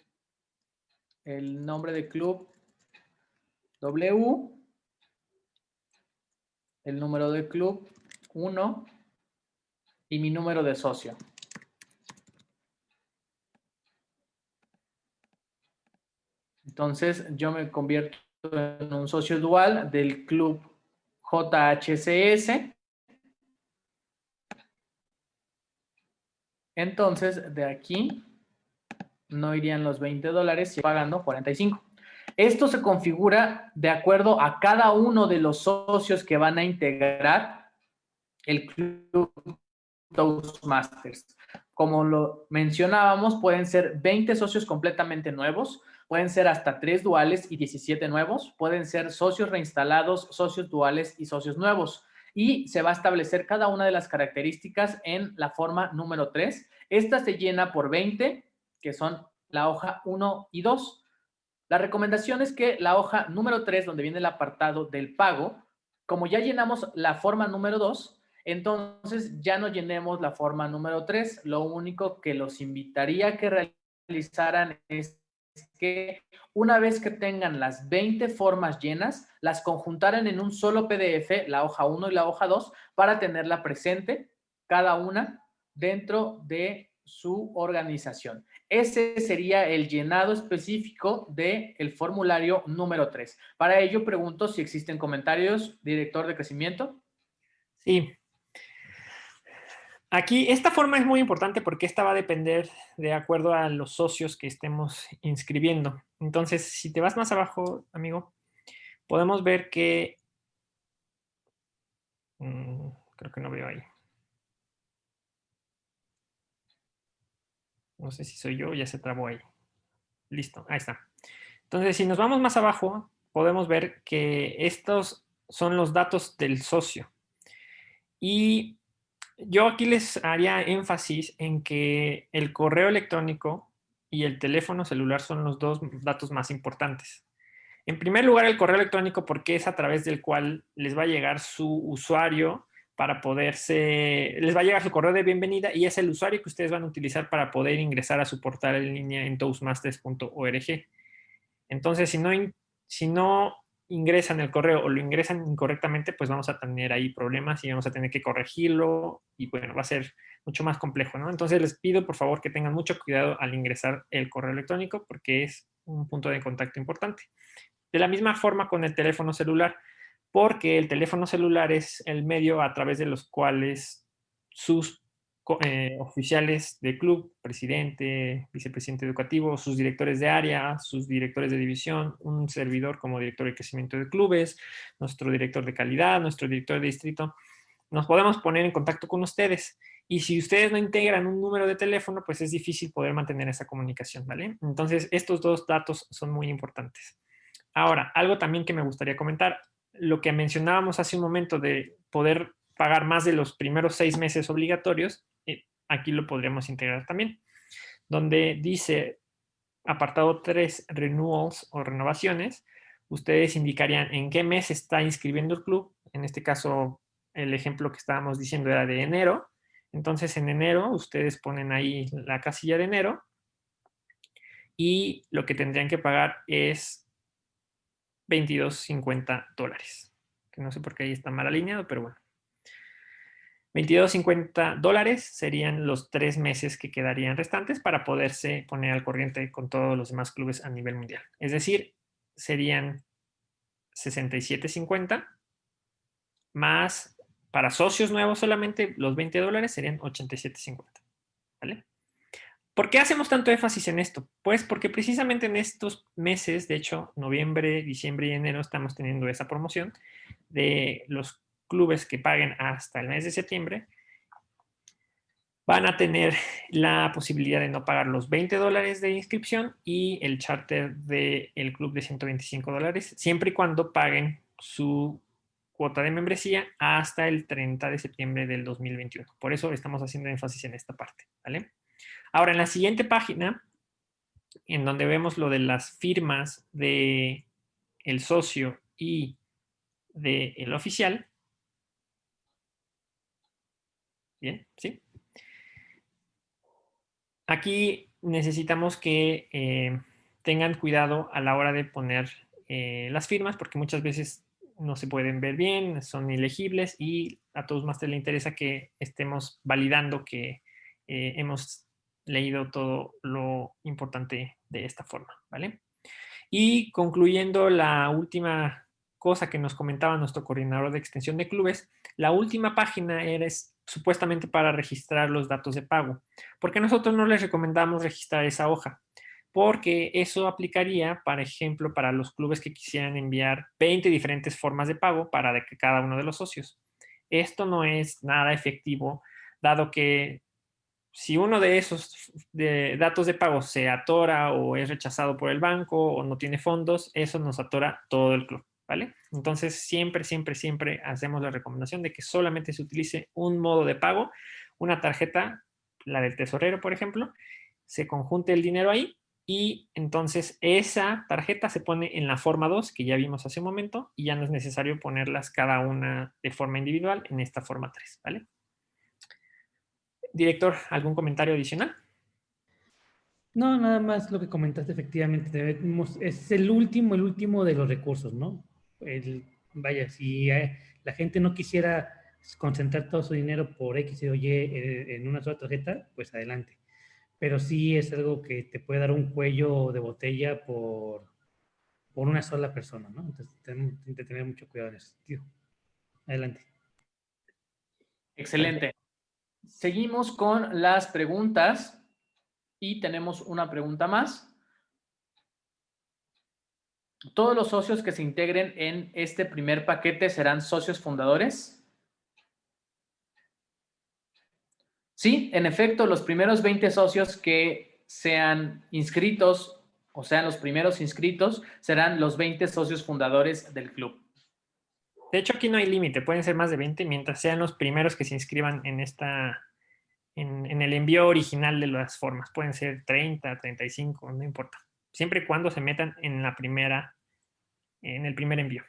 el nombre de club W, el número de club 1 y mi número de socio. Entonces, yo me convierto en un socio dual del club JHCS. Entonces, de aquí no irían los 20 dólares, pagando 45. Esto se configura de acuerdo a cada uno de los socios que van a integrar el club Toastmasters. Como lo mencionábamos, pueden ser 20 socios completamente nuevos, Pueden ser hasta tres duales y 17 nuevos. Pueden ser socios reinstalados, socios duales y socios nuevos. Y se va a establecer cada una de las características en la forma número 3. Esta se llena por 20, que son la hoja 1 y 2. La recomendación es que la hoja número 3, donde viene el apartado del pago, como ya llenamos la forma número 2, entonces ya no llenemos la forma número 3. Lo único que los invitaría a que realizaran es que una vez que tengan las 20 formas llenas, las conjuntaran en un solo PDF, la hoja 1 y la hoja 2, para tenerla presente, cada una, dentro de su organización. Ese sería el llenado específico del el formulario número 3. Para ello, pregunto si existen comentarios, director de crecimiento. Sí, Aquí, esta forma es muy importante porque esta va a depender de acuerdo a los socios que estemos inscribiendo. Entonces, si te vas más abajo, amigo, podemos ver que... Mm, creo que no veo ahí. No sé si soy yo, ya se trabó ahí. Listo, ahí está. Entonces, si nos vamos más abajo, podemos ver que estos son los datos del socio. Y yo aquí les haría énfasis en que el correo electrónico y el teléfono celular son los dos datos más importantes. En primer lugar, el correo electrónico porque es a través del cual les va a llegar su usuario para poderse, les va a llegar su correo de bienvenida y es el usuario que ustedes van a utilizar para poder ingresar a su portal en línea en toastmasters.org. Entonces, si no, si no ingresan el correo o lo ingresan incorrectamente, pues vamos a tener ahí problemas y vamos a tener que corregirlo y bueno, va a ser mucho más complejo, ¿no? Entonces les pido por favor que tengan mucho cuidado al ingresar el correo electrónico porque es un punto de contacto importante. De la misma forma con el teléfono celular, porque el teléfono celular es el medio a través de los cuales sus eh, oficiales de club, presidente, vicepresidente educativo, sus directores de área, sus directores de división, un servidor como director de crecimiento de clubes, nuestro director de calidad, nuestro director de distrito, nos podemos poner en contacto con ustedes. Y si ustedes no integran un número de teléfono, pues es difícil poder mantener esa comunicación, ¿vale? Entonces, estos dos datos son muy importantes. Ahora, algo también que me gustaría comentar, lo que mencionábamos hace un momento de poder pagar más de los primeros seis meses obligatorios, aquí lo podríamos integrar también, donde dice apartado 3, renewals o renovaciones, ustedes indicarían en qué mes está inscribiendo el club, en este caso el ejemplo que estábamos diciendo era de enero, entonces en enero ustedes ponen ahí la casilla de enero y lo que tendrían que pagar es 22.50 dólares, que no sé por qué ahí está mal alineado, pero bueno. 22.50 dólares serían los tres meses que quedarían restantes para poderse poner al corriente con todos los demás clubes a nivel mundial. Es decir, serían 67.50 más para socios nuevos solamente los 20 dólares serían 87.50. ¿Vale? ¿Por qué hacemos tanto énfasis en esto? Pues porque precisamente en estos meses, de hecho, noviembre, diciembre y enero, estamos teniendo esa promoción de los clubes que paguen hasta el mes de septiembre van a tener la posibilidad de no pagar los 20 dólares de inscripción y el charter del club de 125 dólares, siempre y cuando paguen su cuota de membresía hasta el 30 de septiembre del 2021. Por eso estamos haciendo énfasis en esta parte. ¿vale? Ahora, en la siguiente página, en donde vemos lo de las firmas de socio y del el oficial, Bien, ¿sí? Aquí necesitamos que eh, tengan cuidado a la hora de poner eh, las firmas porque muchas veces no se pueden ver bien, son ilegibles y a todos más les interesa que estemos validando que eh, hemos leído todo lo importante de esta forma, ¿vale? Y concluyendo la última cosa que nos comentaba nuestro coordinador de extensión de clubes, la última página es supuestamente para registrar los datos de pago. porque nosotros no les recomendamos registrar esa hoja? Porque eso aplicaría, por ejemplo, para los clubes que quisieran enviar 20 diferentes formas de pago para cada uno de los socios. Esto no es nada efectivo, dado que si uno de esos datos de pago se atora o es rechazado por el banco o no tiene fondos, eso nos atora todo el club. ¿Vale? Entonces, siempre, siempre, siempre hacemos la recomendación de que solamente se utilice un modo de pago, una tarjeta, la del tesorero, por ejemplo, se conjunte el dinero ahí y entonces esa tarjeta se pone en la forma 2 que ya vimos hace un momento y ya no es necesario ponerlas cada una de forma individual en esta forma 3, ¿vale? Director, ¿algún comentario adicional? No, nada más lo que comentaste, efectivamente. Es el último, el último de los recursos, ¿no? El, vaya, si eh, la gente no quisiera concentrar todo su dinero por X o Y eh, en una sola tarjeta, pues adelante pero sí es algo que te puede dar un cuello de botella por, por una sola persona, ¿no? Entonces tenemos que tener mucho cuidado en ese sentido. Adelante. Excelente. Seguimos con las preguntas y tenemos una pregunta más. ¿Todos los socios que se integren en este primer paquete serán socios fundadores? Sí, en efecto, los primeros 20 socios que sean inscritos o sean los primeros inscritos serán los 20 socios fundadores del club. De hecho, aquí no hay límite, pueden ser más de 20 mientras sean los primeros que se inscriban en esta en, el envío original de las formas. Pueden ser 30, 35, no importa. Siempre y cuando se metan en la primera, en el primer envío.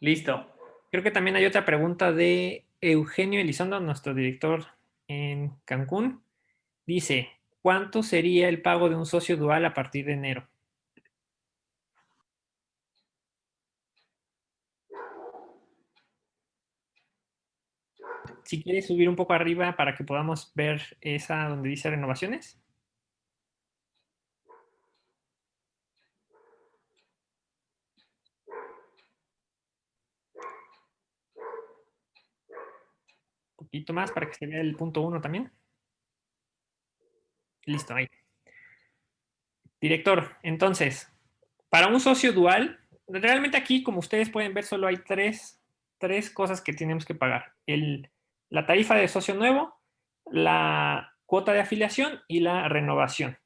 Listo. Creo que también hay otra pregunta de Eugenio Elizondo, nuestro director en Cancún, dice, ¿cuánto sería el pago de un socio dual a partir de enero? Si quieres subir un poco arriba para que podamos ver esa donde dice renovaciones. Poquito más para que se vea el punto 1 también. Listo, ahí. Director, entonces, para un socio dual, realmente aquí, como ustedes pueden ver, solo hay tres, tres cosas que tenemos que pagar. El, la tarifa de socio nuevo, la cuota de afiliación y la renovación.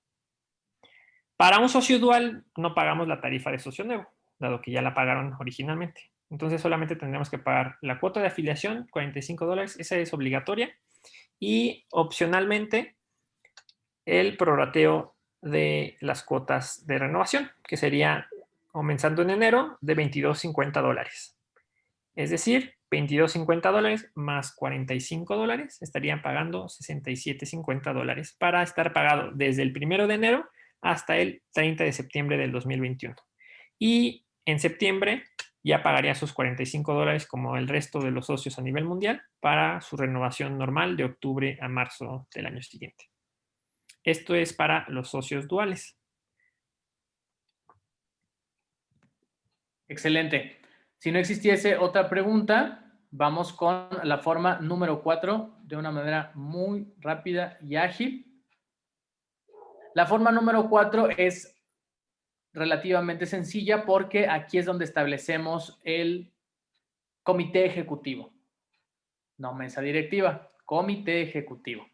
Para un socio dual no pagamos la tarifa de socio nuevo, dado que ya la pagaron originalmente. Entonces solamente tendremos que pagar la cuota de afiliación, 45 dólares, esa es obligatoria. Y opcionalmente el prorrateo de las cuotas de renovación, que sería comenzando en enero de 22.50 dólares. Es decir, 22.50 dólares más 45 dólares estarían pagando 67.50 dólares para estar pagado desde el primero de enero hasta el 30 de septiembre del 2021. Y en septiembre ya pagaría sus 45 dólares como el resto de los socios a nivel mundial para su renovación normal de octubre a marzo del año siguiente. Esto es para los socios duales. Excelente. Si no existiese otra pregunta, vamos con la forma número 4 de una manera muy rápida y ágil. La forma número 4 es relativamente sencilla porque aquí es donde establecemos el comité ejecutivo. No mesa directiva, comité ejecutivo.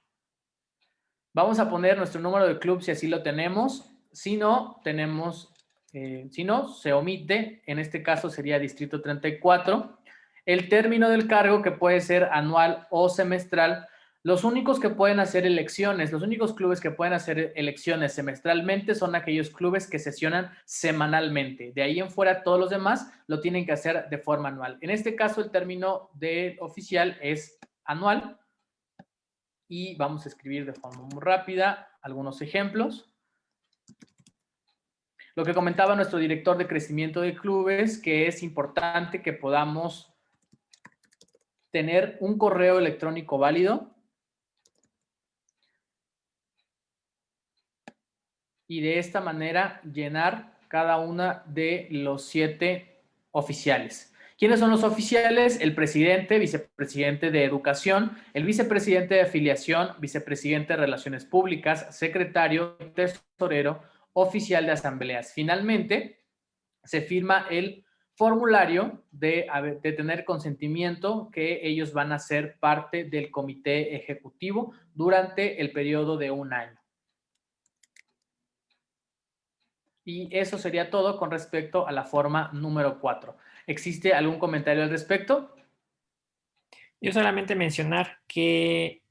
Vamos a poner nuestro número de club si así lo tenemos. Si no, tenemos, eh, si no, se omite. En este caso sería distrito 34. El término del cargo que puede ser anual o semestral los únicos que pueden hacer elecciones, los únicos clubes que pueden hacer elecciones semestralmente son aquellos clubes que sesionan semanalmente. De ahí en fuera, todos los demás lo tienen que hacer de forma anual. En este caso, el término de oficial es anual. Y vamos a escribir de forma muy rápida algunos ejemplos. Lo que comentaba nuestro director de crecimiento de clubes, que es importante que podamos tener un correo electrónico válido y de esta manera llenar cada una de los siete oficiales. ¿Quiénes son los oficiales? El presidente, vicepresidente de educación, el vicepresidente de afiliación, vicepresidente de relaciones públicas, secretario, tesorero, oficial de asambleas. Finalmente, se firma el formulario de, de, tener consentimiento que ellos van a ser parte del comité ejecutivo durante el periodo de un año. Y eso sería todo con respecto a la forma número 4. ¿Existe algún comentario al respecto? Yo solamente mencionar que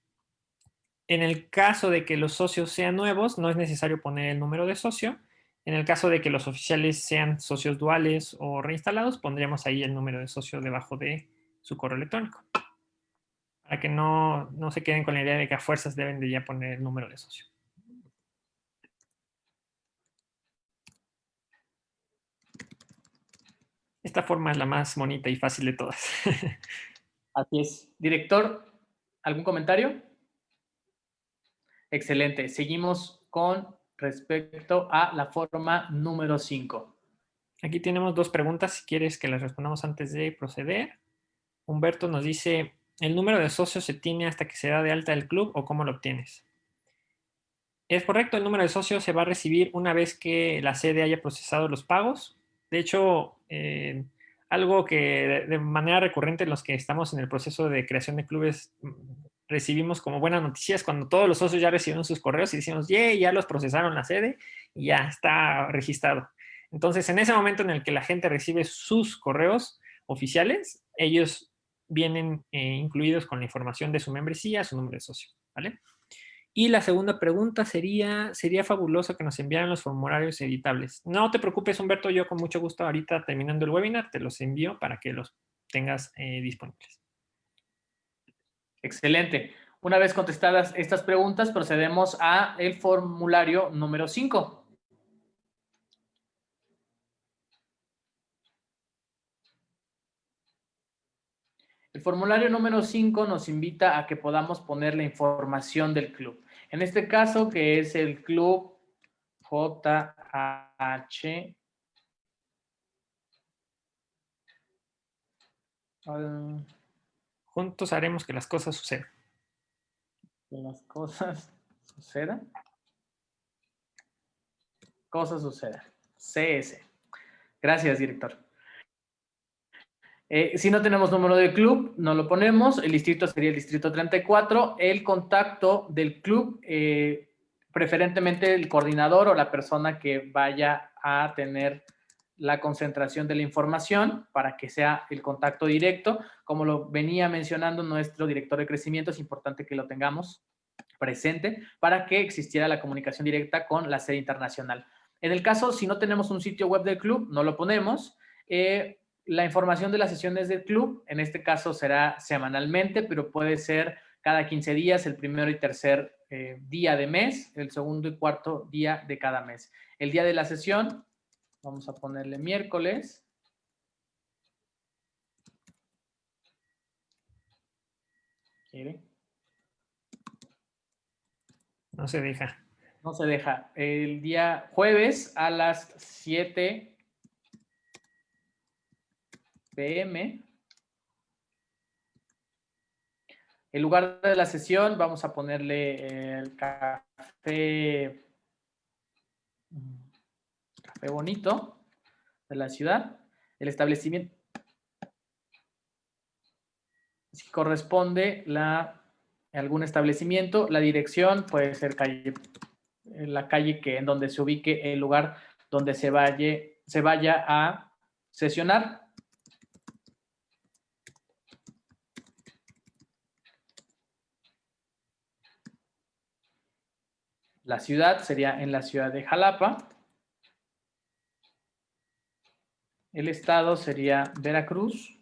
En el caso de que los socios sean nuevos, no es necesario poner el número de socio. En el caso de que los oficiales sean socios duales o reinstalados, pondríamos ahí el número de socio debajo de su correo electrónico. Para que no, no se queden con la idea de que a fuerzas deben de ya poner el número de socio. Esta forma es la más bonita y fácil de todas. Así es. Director, ¿algún comentario? Excelente. Seguimos con respecto a la forma número 5. Aquí tenemos dos preguntas, si quieres que las respondamos antes de proceder. Humberto nos dice, ¿el número de socios se tiene hasta que se da de alta el club o cómo lo obtienes? Es correcto, el número de socios se va a recibir una vez que la sede haya procesado los pagos. De hecho, eh, algo que de manera recurrente los que estamos en el proceso de creación de clubes mm, recibimos como buenas noticias cuando todos los socios ya recibieron sus correos y decimos, ya los procesaron la sede y ya está registrado. Entonces, en ese momento en el que la gente recibe sus correos oficiales, ellos vienen eh, incluidos con la información de su membresía, su nombre de socio, ¿vale? Y la segunda pregunta sería, sería fabuloso que nos enviaran los formularios editables. No te preocupes, Humberto, yo con mucho gusto ahorita terminando el webinar te los envío para que los tengas eh, disponibles. Excelente. Una vez contestadas estas preguntas, procedemos a el formulario número 5. El formulario número 5 nos invita a que podamos poner la información del club. En este caso, que es el club JH. Juntos haremos que las cosas sucedan. Que las cosas sucedan. Cosas sucedan. CS. Gracias, director. Eh, si no tenemos número de club, no lo ponemos. El distrito sería el distrito 34. El contacto del club, eh, preferentemente el coordinador o la persona que vaya a tener la concentración de la información para que sea el contacto directo. Como lo venía mencionando nuestro director de crecimiento, es importante que lo tengamos presente para que existiera la comunicación directa con la sede internacional. En el caso, si no tenemos un sitio web del club, no lo ponemos. Eh, la información de las sesiones del club, en este caso será semanalmente, pero puede ser cada 15 días, el primero y tercer eh, día de mes, el segundo y cuarto día de cada mes. El día de la sesión, vamos a ponerle miércoles. ¿Quiere? No se deja. No se deja. El día jueves a las 7 pm. En lugar de la sesión, vamos a ponerle el café, café bonito de la ciudad. El establecimiento, si corresponde la, algún establecimiento, la dirección puede ser calle, la calle que, en donde se ubique el lugar donde se se vaya a sesionar. La ciudad sería en la ciudad de Jalapa. El estado sería Veracruz.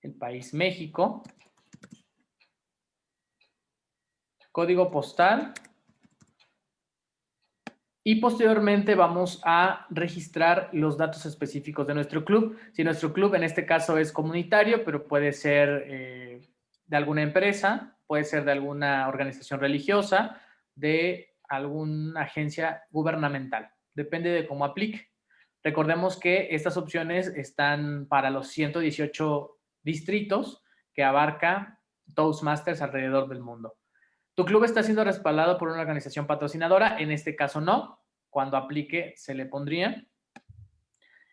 El país México. Código postal. Y posteriormente vamos a registrar los datos específicos de nuestro club. Si nuestro club en este caso es comunitario, pero puede ser eh, de alguna empresa, puede ser de alguna organización religiosa, de alguna agencia gubernamental. Depende de cómo aplique. Recordemos que estas opciones están para los 118 distritos que abarca Toastmasters alrededor del mundo. Tu club está siendo respaldado por una organización patrocinadora, en este caso no. Cuando aplique se le pondría.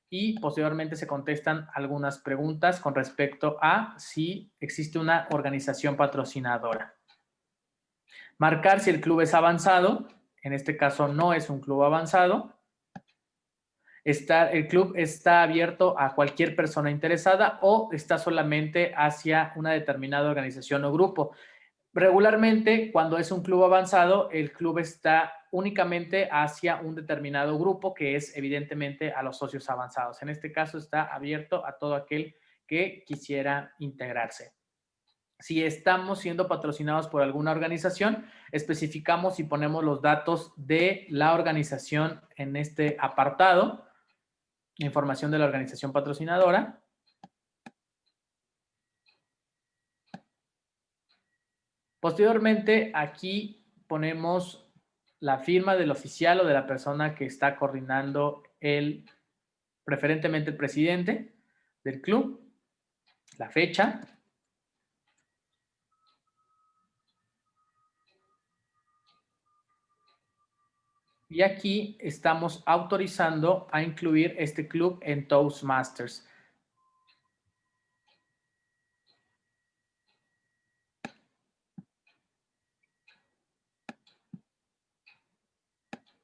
Y posteriormente se contestan algunas preguntas con respecto a si existe una organización patrocinadora. Marcar si el club es avanzado, en este caso no es un club avanzado. Está, el club está abierto a cualquier persona interesada o está solamente hacia una determinada organización o grupo. regularmente, cuando es un club avanzado, el club está únicamente hacia un determinado grupo, que es evidentemente a los socios avanzados. En este caso está abierto a todo aquel que quisiera integrarse. Si estamos siendo patrocinados por alguna organización, especificamos y ponemos los datos de la organización en este apartado, información de la organización patrocinadora. Posteriormente, aquí ponemos la firma del oficial o de la persona que está coordinando el, preferentemente el presidente del club, la fecha, Y aquí estamos autorizando a incluir este club en Toastmasters.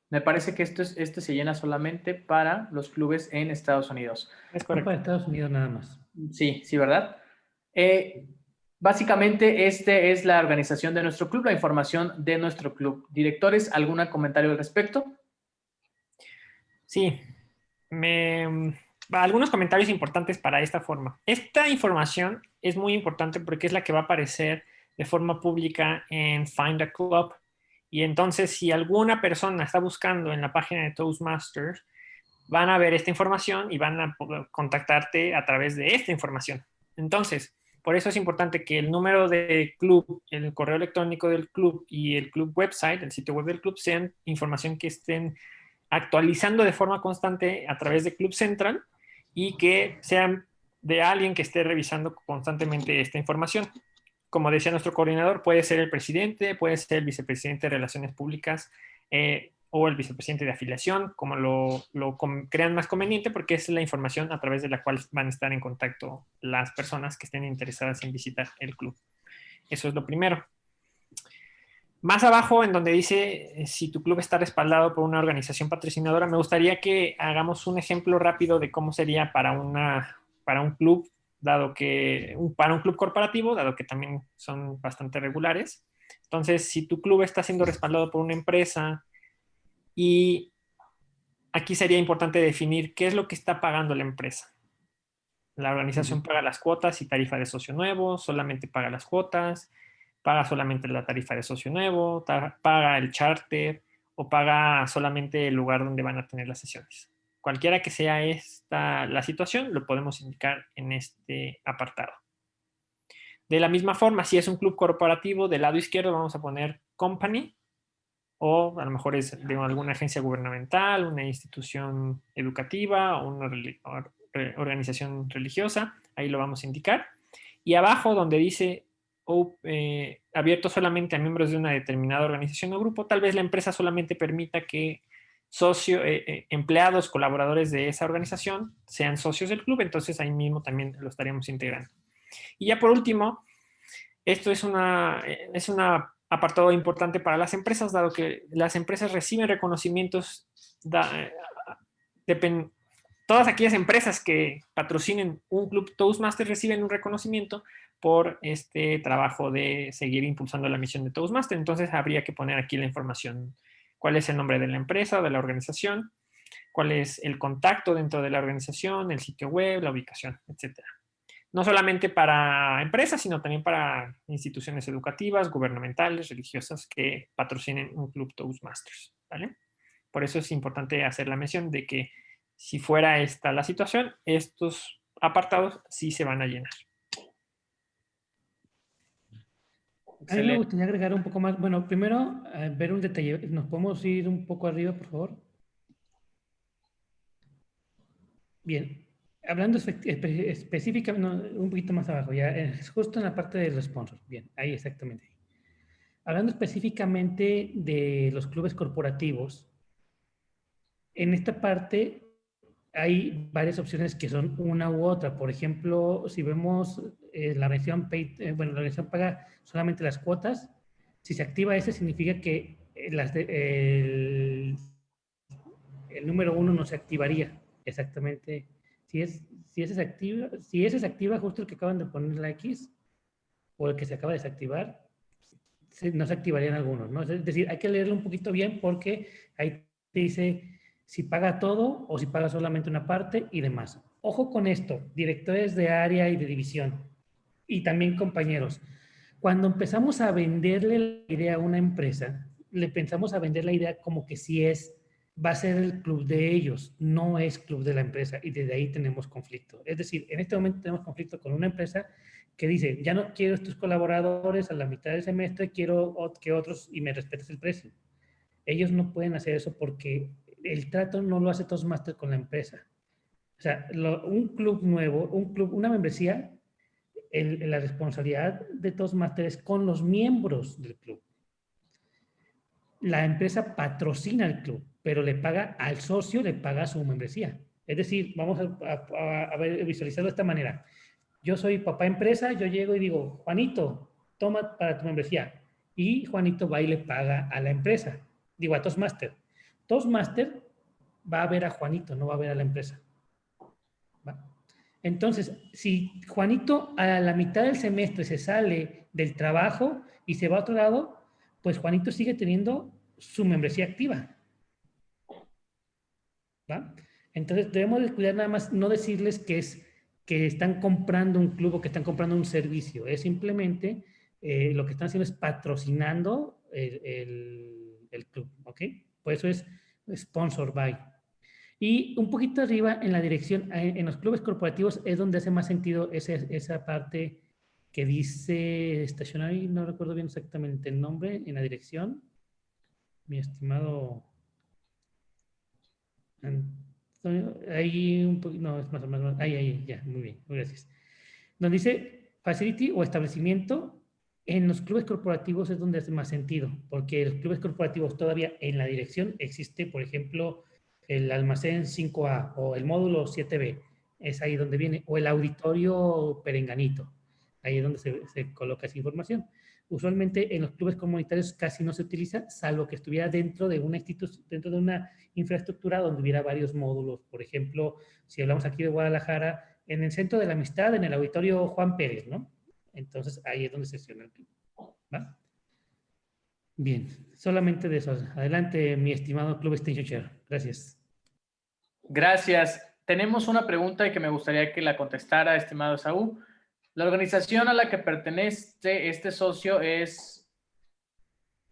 Me parece que esto es, este se llena solamente para los clubes en Estados Unidos. Es correcto. Para Estados Unidos nada más. Sí, sí, ¿verdad? Eh, Básicamente, esta es la organización de nuestro club, la información de nuestro club. Directores, ¿algún comentario al respecto? Sí, algunos comentarios importantes para esta forma. Esta información es muy importante porque es la que va a aparecer de forma pública en Find a Club. Y entonces, si alguna persona está buscando en la página de Toastmasters, van a ver esta información y van a contactarte a través de esta información. Entonces, por eso es importante que el número de club, el correo electrónico del club y el club website, el sitio web del club, sean información que estén actualizando de forma constante a través de Club Central y que sean de alguien que esté revisando constantemente esta información. Como decía nuestro coordinador, puede ser el presidente, puede ser el vicepresidente de Relaciones Públicas, eh, o el vicepresidente de afiliación, como lo, crean más conveniente, porque es la información a través de la cual van a estar en contacto las personas que estén interesadas en visitar el club. Eso es lo primero. Más abajo, en donde dice eh, si tu club está respaldado por una organización patrocinadora, me gustaría que hagamos un ejemplo rápido de cómo sería para, una, para un club, dado que, para un club corporativo, dado que también son bastante regulares. Entonces, si tu club está siendo respaldado por una empresa, y aquí sería importante definir qué es lo que está pagando la empresa. La organización paga las cuotas y tarifa de socio nuevo, solamente paga las cuotas, paga solamente la tarifa de socio nuevo, paga el charter o paga solamente el lugar donde van a tener las sesiones. Cualquiera que sea esta la situación, lo podemos indicar en este apartado. De la misma forma, si es un club corporativo, del lado izquierdo vamos a poner company o a lo mejor es de alguna agencia gubernamental, una institución educativa o una organización religiosa, ahí lo vamos a indicar. Y abajo donde dice eh, abierto solamente a miembros de una determinada organización o grupo, tal vez la empresa solamente permita que socio, eh, eh, empleados, colaboradores de esa organización sean socios del club, entonces ahí mismo también lo estaríamos integrando. Y ya por último, esto es una, es una apartado importante para las empresas, dado que las empresas reciben reconocimientos, todas aquellas empresas que patrocinen un club Toastmaster reciben un reconocimiento por este trabajo de seguir impulsando la misión de Toastmaster. Entonces habría que poner aquí la información, cuál es el nombre de la empresa de la organización, cuál es el contacto dentro de la organización, el sitio web, la ubicación, etcétera no solamente para empresas, sino también para instituciones educativas, gubernamentales, religiosas que patrocinen un club Toastmasters. ¿vale? Por eso es importante hacer la mención de que si fuera esta la situación, estos apartados sí se van a llenar. A mí me gustaría agregar un poco más. Bueno, primero, eh, ver un detalle. ¿Nos podemos ir un poco arriba, por favor? Bien hablando específicamente, un poquito más abajo, ya es justo en la parte de sponsors. Bien, ahí exactamente. Hablando específicamente de los clubes corporativos, en esta parte hay varias opciones que son una u otra. Por ejemplo, si vemos eh, la organización, eh, bueno, la organización paga solamente las cuotas, si se activa ese significa que eh, las el, el número uno no se activaría exactamente si es, si es activa, si es activa justo el que acaban de poner la X o el que se acaba de desactivar, no se activarían algunos, ¿no? Es decir, hay que leerlo un poquito bien porque ahí te dice si paga todo o si paga solamente una parte y demás. Ojo con esto, directores de área y de división y también compañeros. Cuando empezamos a venderle la idea a una empresa, le pensamos a vender la idea como que si es, va a ser el club de ellos, no es club de la empresa y desde ahí tenemos conflicto. Es decir, en este momento tenemos conflicto con una empresa que dice, ya no quiero estos colaboradores a la mitad del semestre, quiero que otros y me respetes el precio. Ellos no pueden hacer eso porque el trato no lo hace Toastmaster con la empresa. O sea, un club nuevo, un club, una membresía, la responsabilidad de Toastmaster es con los miembros del club. La empresa patrocina el club, pero le paga al socio, le paga su membresía. Es decir, vamos a, a visualizarlo de esta manera. Yo soy papá empresa, yo llego y digo, Juanito, toma para tu membresía. Y Juanito va y le paga a la empresa. Digo, a Toastmaster. Toastmaster va a ver a Juanito, no va a ver a la empresa. Entonces, si Juanito a la mitad del semestre se sale del trabajo y se va a otro lado, pues Juanito sigue teniendo su membresía activa. ¿Va? Entonces, debemos de cuidar nada más, no decirles que es que están comprando un club o que están comprando un servicio. Es simplemente eh, lo que están haciendo es patrocinando el, club, ¿ok? Por eso es sponsor by. Y un poquito arriba en la dirección, eh, en los clubes corporativos es donde hace más sentido esa, esa parte que dice estacionario, no recuerdo bien exactamente el nombre, en la dirección. Mi estimado ahí un poquito, no, es más o menos, ahí, ahí, ya, muy bien, gracias. Donde dice facility o establecimiento, en los clubes corporativos es donde hace más sentido, porque los clubes corporativos todavía en la dirección existe, por ejemplo, el almacén 5A o el módulo 7B, es ahí donde viene, o el auditorio perenganito, ahí es donde se, coloca esa información. Usualmente en los clubes comunitarios casi no se utiliza, salvo que estuviera dentro de una dentro de una infraestructura donde hubiera varios módulos. Por ejemplo, si hablamos aquí de Guadalajara, en el Centro de la Amistad, en el Auditorio Juan Pérez, ¿no? Entonces ahí es donde se sesiona el club. Bien, solamente de eso. Adelante, mi estimado Club Station Chair. Gracias. Gracias. Tenemos una pregunta que me gustaría que la contestara, estimado Saúl. La organización a la que pertenece este socio es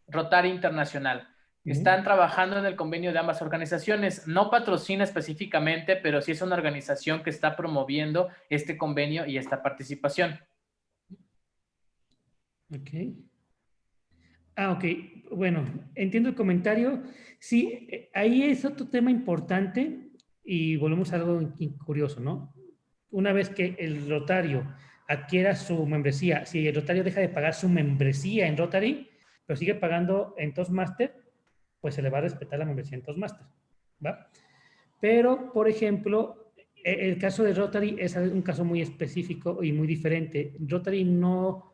Rotary Internacional. Están trabajando en el convenio de ambas organizaciones. No patrocina específicamente, pero sí es una organización que está promoviendo este convenio y esta participación. Ok. Ah, ok. Bueno, entiendo el comentario. Sí, eh, ahí es otro tema importante y volvemos a algo curioso, ¿no? Una vez que el rotario adquiera su membresía. Si el Rotario deja de pagar su membresía en Rotary, pero sigue pagando en Toastmaster, pues se le va a respetar la membresía en Toastmaster. ¿va? Pero, por ejemplo, e, el caso de Rotary es un caso muy específico y muy diferente. Rotary no,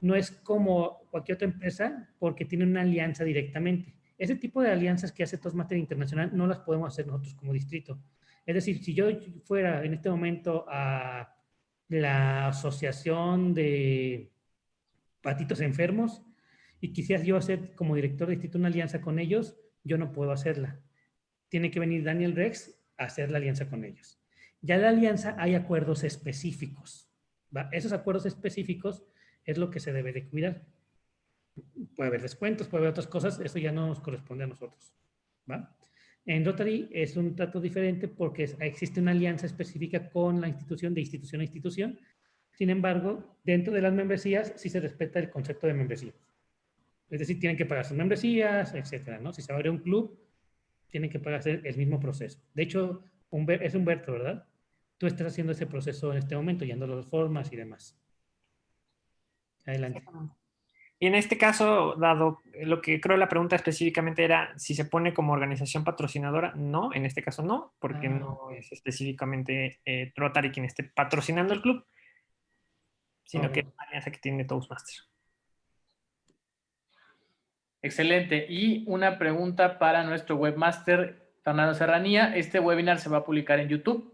no es como cualquier otra empresa porque tiene una alianza directamente. Ese tipo de alianzas que hace Toastmaster Internacional no las podemos hacer nosotros como distrito. Es decir, si yo fuera en este momento a la asociación de patitos enfermos y quisiera yo hacer como director de instituto una alianza con ellos, yo no puedo hacerla. Tiene que venir Daniel Rex a hacer la alianza con ellos. Ya la alianza hay acuerdos específicos. Esos acuerdos específicos es lo que se debe de cuidar. Puede haber descuentos, puede haber otras cosas, eso ya no nos corresponde a nosotros. En Rotary es un trato diferente porque existe una alianza específica con la institución de institución a institución. Sin embargo, dentro de las membresías sí se respeta el concepto de membresía. Es decir, tienen que pagar sus membresías, etcétera, ¿no? Si se abre un club, tienen que pagar el mismo proceso. De hecho, es Humberto, ¿verdad? Tú estás haciendo ese proceso en este momento, yendo las formas y demás. Adelante. Y en este caso, dado lo que creo la pregunta específicamente era si se pone como organización patrocinadora, no, en este caso no, porque ah. no es específicamente eh, Rotary quien esté patrocinando el club, sino que es una alianza que tiene Toastmasters. Excelente. Y una pregunta para nuestro webmaster, Fernando Serranía. ¿Este webinar se va a publicar en YouTube?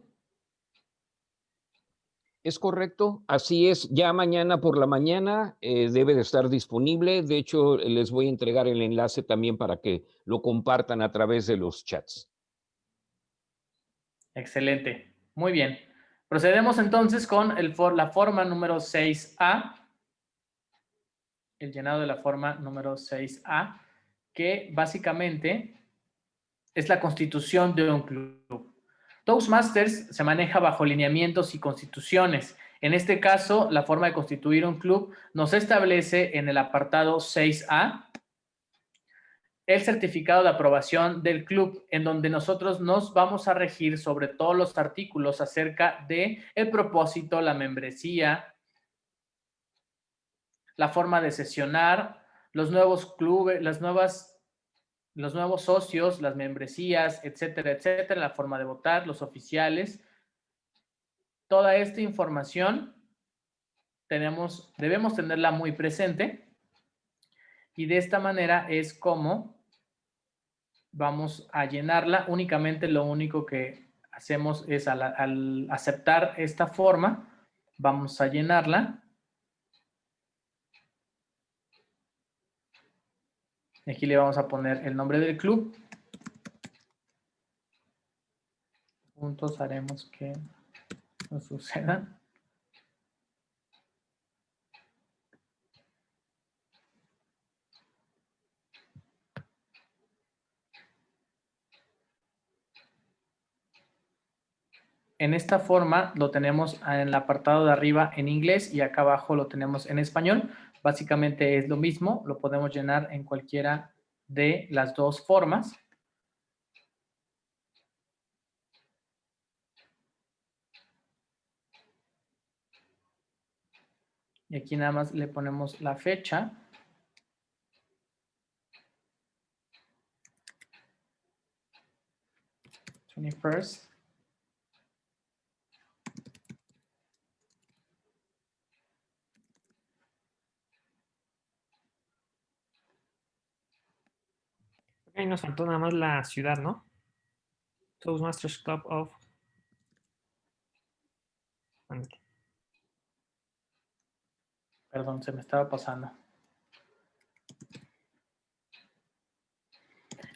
Es correcto, así es. Ya mañana por la mañana eh, debe de estar disponible. De hecho, les voy a entregar el enlace también para que lo compartan a través de los chats. Excelente, muy bien. Procedemos entonces con la forma número 6A, el llenado de la forma número 6A, que básicamente es la constitución de un club. Toastmasters se maneja bajo lineamientos y constituciones. En este caso, la forma de constituir un club nos establece en el apartado 6A el certificado de aprobación del club, en donde nosotros nos vamos a regir sobre todos los artículos acerca de el propósito, la membresía, la forma de sesionar, los nuevos clubes, las nuevas los nuevos socios, las membresías, etcétera, etcétera, la forma de votar, los oficiales. Toda esta información tenemos, debemos tenerla muy presente y de esta manera es como vamos a llenarla. Únicamente lo único que hacemos es al aceptar esta forma, vamos a llenarla Aquí le vamos a poner el nombre del club. Juntos haremos que no suceda. En esta forma lo tenemos en el apartado de arriba en inglés y acá abajo lo tenemos en español. Básicamente es lo mismo, lo podemos llenar en cualquiera de las dos formas. Y aquí nada más le ponemos la fecha. Twenty-first. Ahí nos faltó nada más la ciudad, ¿no? Toastmasters Club of... Perdón, se me estaba pasando.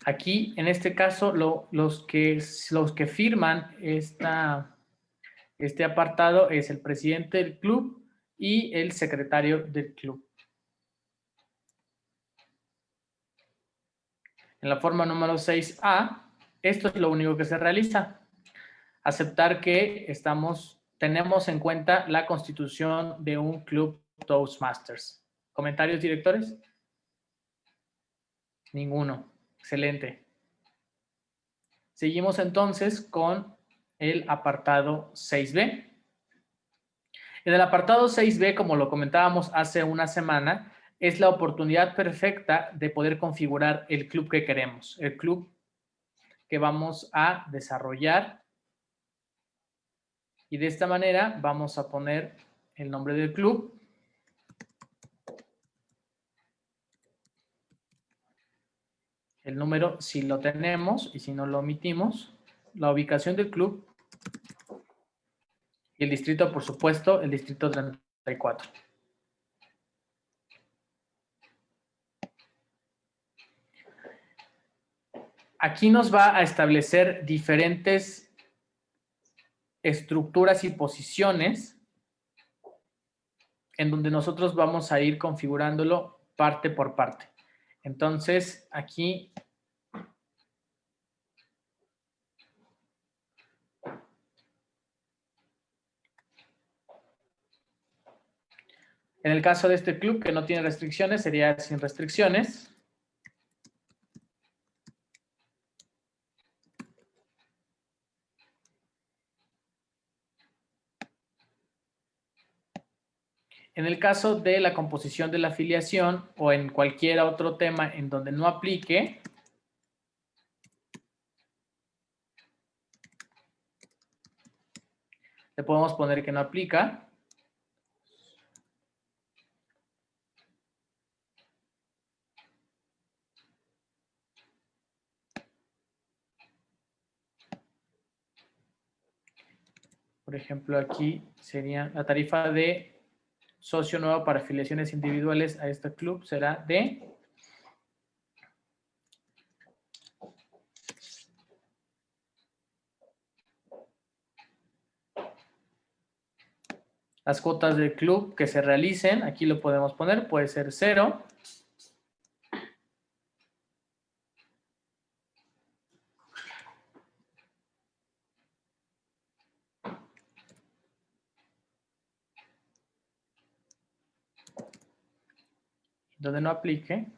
Aquí, en este caso, los, que, los que firman esta, este apartado es el presidente del club y el secretario del club. En la forma número 6A, esto es lo único que se realiza. Aceptar que estamos, tenemos en cuenta la constitución de un club Toastmasters. ¿Comentarios, directores? Ninguno. Excelente. Seguimos entonces con el apartado 6B. En el apartado 6B, como lo comentábamos hace una semana, es la oportunidad perfecta de poder configurar el club que queremos, el club que vamos a desarrollar. Y de esta manera vamos a poner el nombre del club. El número si lo tenemos y si no lo omitimos. La ubicación del club. Y el distrito, por supuesto, el distrito 34. Aquí nos va a establecer diferentes estructuras y posiciones en donde nosotros vamos a ir configurándolo parte por parte. Entonces, aquí En el caso de este club que no tiene restricciones, sería sin restricciones. En el caso de la composición de la afiliación o en cualquier otro tema en donde no aplique, le podemos poner que no aplica. Por ejemplo, aquí sería la tarifa de socio nuevo para afiliaciones individuales a este club será de las cuotas del club que se realicen, aquí lo podemos poner, puede ser cero. Donde no aplique,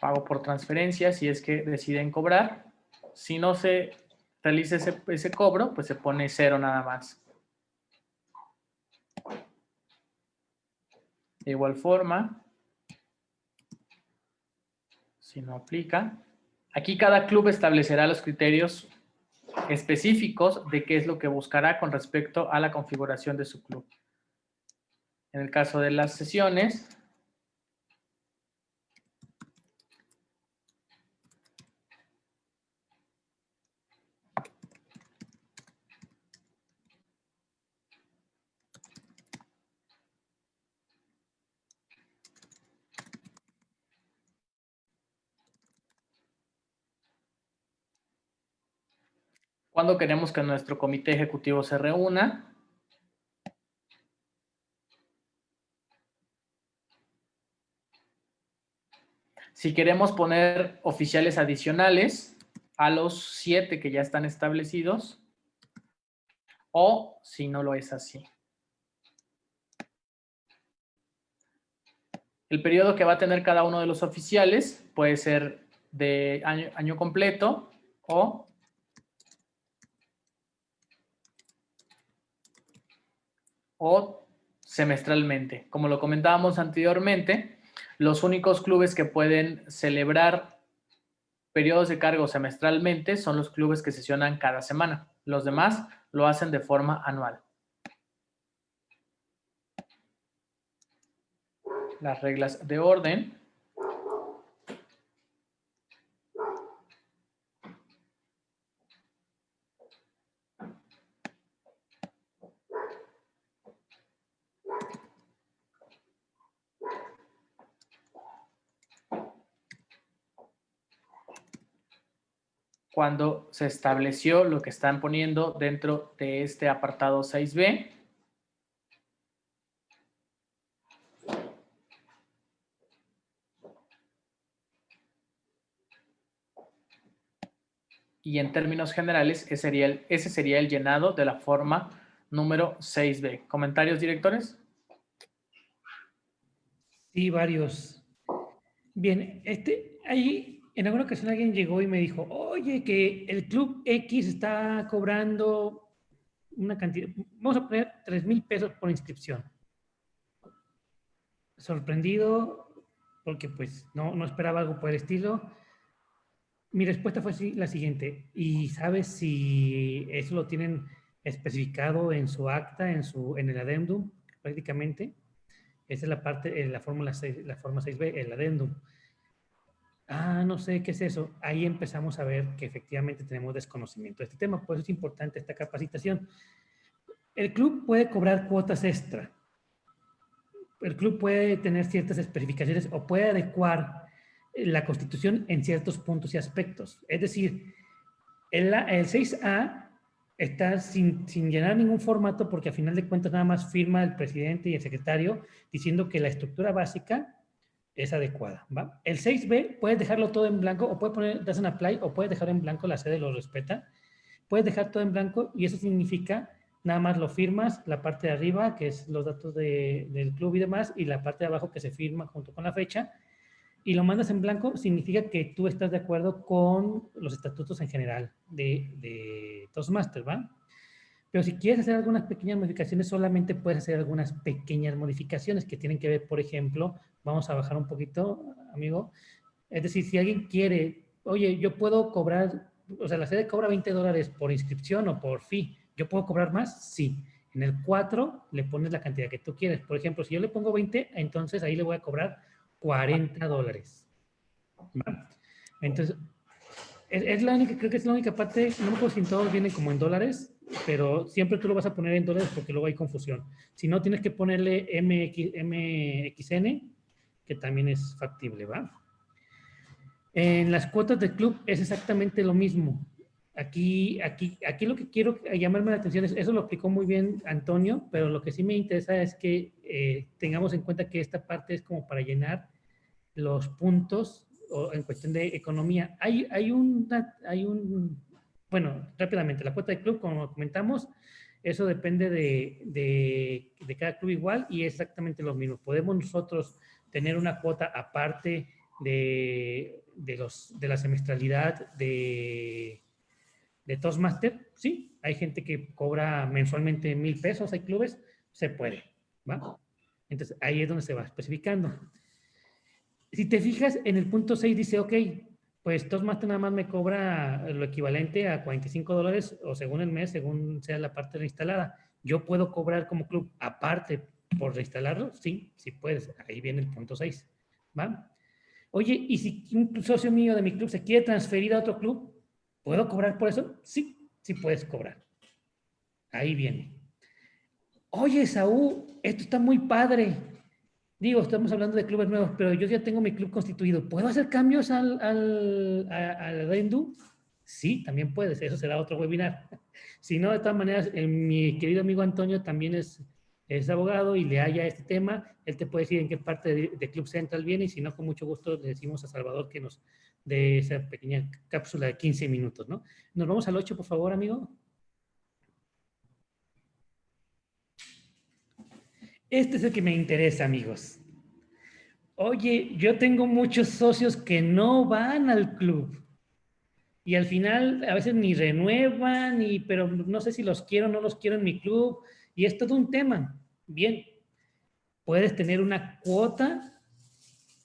pago por transferencia si es que deciden cobrar. Si no se realiza ese, ese cobro, pues se pone cero nada más. De igual forma, si no aplica, aquí cada club establecerá los criterios específicos de qué es lo que buscará con respecto a la configuración de su club. En el caso de las sesiones, ¿Cuándo queremos que nuestro comité ejecutivo se reúna? Si queremos poner oficiales adicionales a los siete que ya están establecidos, o si no lo es así. El periodo que va a tener cada uno de los oficiales puede ser de año, año completo o o semestralmente. Como lo comentábamos anteriormente, los únicos clubes que pueden celebrar periodos de cargo semestralmente son los clubes que sesionan cada semana. Los demás lo hacen de forma anual. Las reglas de orden cuando se estableció lo que están poniendo dentro de este apartado 6b. Y en términos generales, ese sería, el, llenado de la forma número 6b. ¿Comentarios, directores? Sí, varios. Bien, este, ahí en alguna ocasión alguien llegó y me dijo, oye, que el Club X está cobrando una cantidad, vamos a poner 3 mil pesos por inscripción. Sorprendido, porque pues no, no esperaba algo por el estilo. Mi respuesta fue la siguiente, ¿y sabes si eso lo tienen especificado en su acta, en, su, en el adendum, prácticamente? Esa es la parte, la fórmula la forma 6b, el adendum ah, no sé qué es eso, ahí empezamos a ver que efectivamente tenemos desconocimiento de este tema, por eso es importante esta capacitación. El club puede cobrar cuotas extra, el club puede tener ciertas especificaciones o puede adecuar la constitución en ciertos puntos y aspectos. Es decir, el, el 6A está sin, sin, llenar ningún formato porque a final de cuentas nada más firma el presidente y el secretario diciendo que la estructura básica es adecuada. ¿va? El 6B puedes dejarlo todo en blanco o puedes poner das en apply o puedes dejar en blanco, la sede lo respeta. Puedes dejar todo en blanco y eso significa nada más lo firmas, la parte de arriba que es los datos de, del club y demás y la parte de abajo que se firma junto con la fecha y lo mandas en blanco significa que tú estás de acuerdo con los estatutos en general de, de Toastmasters, ¿va? Pero si quieres hacer algunas pequeñas modificaciones, solamente puedes hacer algunas pequeñas modificaciones que tienen que ver, por ejemplo, vamos a bajar un poquito, amigo. Es decir, si alguien quiere, oye, yo puedo cobrar, o sea, la sede cobra 20 dólares por inscripción o por fee, ¿yo puedo cobrar más? Sí. En el 4 le pones la cantidad que tú quieres. Por ejemplo, si yo le pongo 20, entonces ahí le voy a cobrar 40 dólares. Entonces, es, la única, creo que es la única parte, no me acuerdo si todos vienen como en dólares, pero siempre tú lo vas a poner en dólares porque luego hay confusión. Si no, tienes que ponerle MX, MXN, que también es factible, ¿va? En las cuotas del club es exactamente lo mismo. Aquí, aquí, aquí lo que quiero llamarme la atención es, eso lo explicó muy bien Antonio, pero lo que sí me interesa es que eh, tengamos en cuenta que esta parte es como para llenar los puntos o en cuestión de economía. Hay, hay, hay un, bueno, rápidamente, la cuota de club, como comentamos, eso depende de, de, de cada club igual y es exactamente lo mismo. Podemos nosotros tener una cuota aparte de, de, los, de la semestralidad de de Toastmaster, sí, hay gente que cobra mensualmente mil pesos, hay clubes, se puede, ¿va? Entonces, ahí es donde se va especificando. Si te fijas, en el punto 6 dice, ok, pues Toastmaster nada más me cobra lo equivalente a 45 dólares o según el mes, según sea la parte reinstalada. Yo puedo cobrar como club aparte por reinstalarlo, sí, sí puedes. Ahí viene el punto 6, ¿va? Oye, ¿y si un socio mío de mi club se quiere transferir a otro club? ¿Puedo cobrar por eso? Sí, sí puedes cobrar. Ahí viene. Oye, Saúl, esto está muy padre. Digo, estamos hablando de clubes nuevos, pero yo ya tengo mi club constituido. ¿Puedo hacer cambios al, al, al Sí, también puedes. Eso será otro webinar. Si no, de todas maneras, eh, mi querido amigo Antonio también es, es abogado y le haya este tema. Él te puede decir en qué parte de, de Club Central viene y si no, con mucho gusto le decimos a Salvador que nos de esa pequeña cápsula de 15 minutos, ¿no? Nos vamos al 8, por favor, amigo. Este es el que me interesa, amigos. Oye, yo tengo muchos socios que no van al club. Y al final a veces ni renuevan, y, pero no sé si los quiero o no los quiero en mi club. Y es todo un tema. Bien, puedes tener una cuota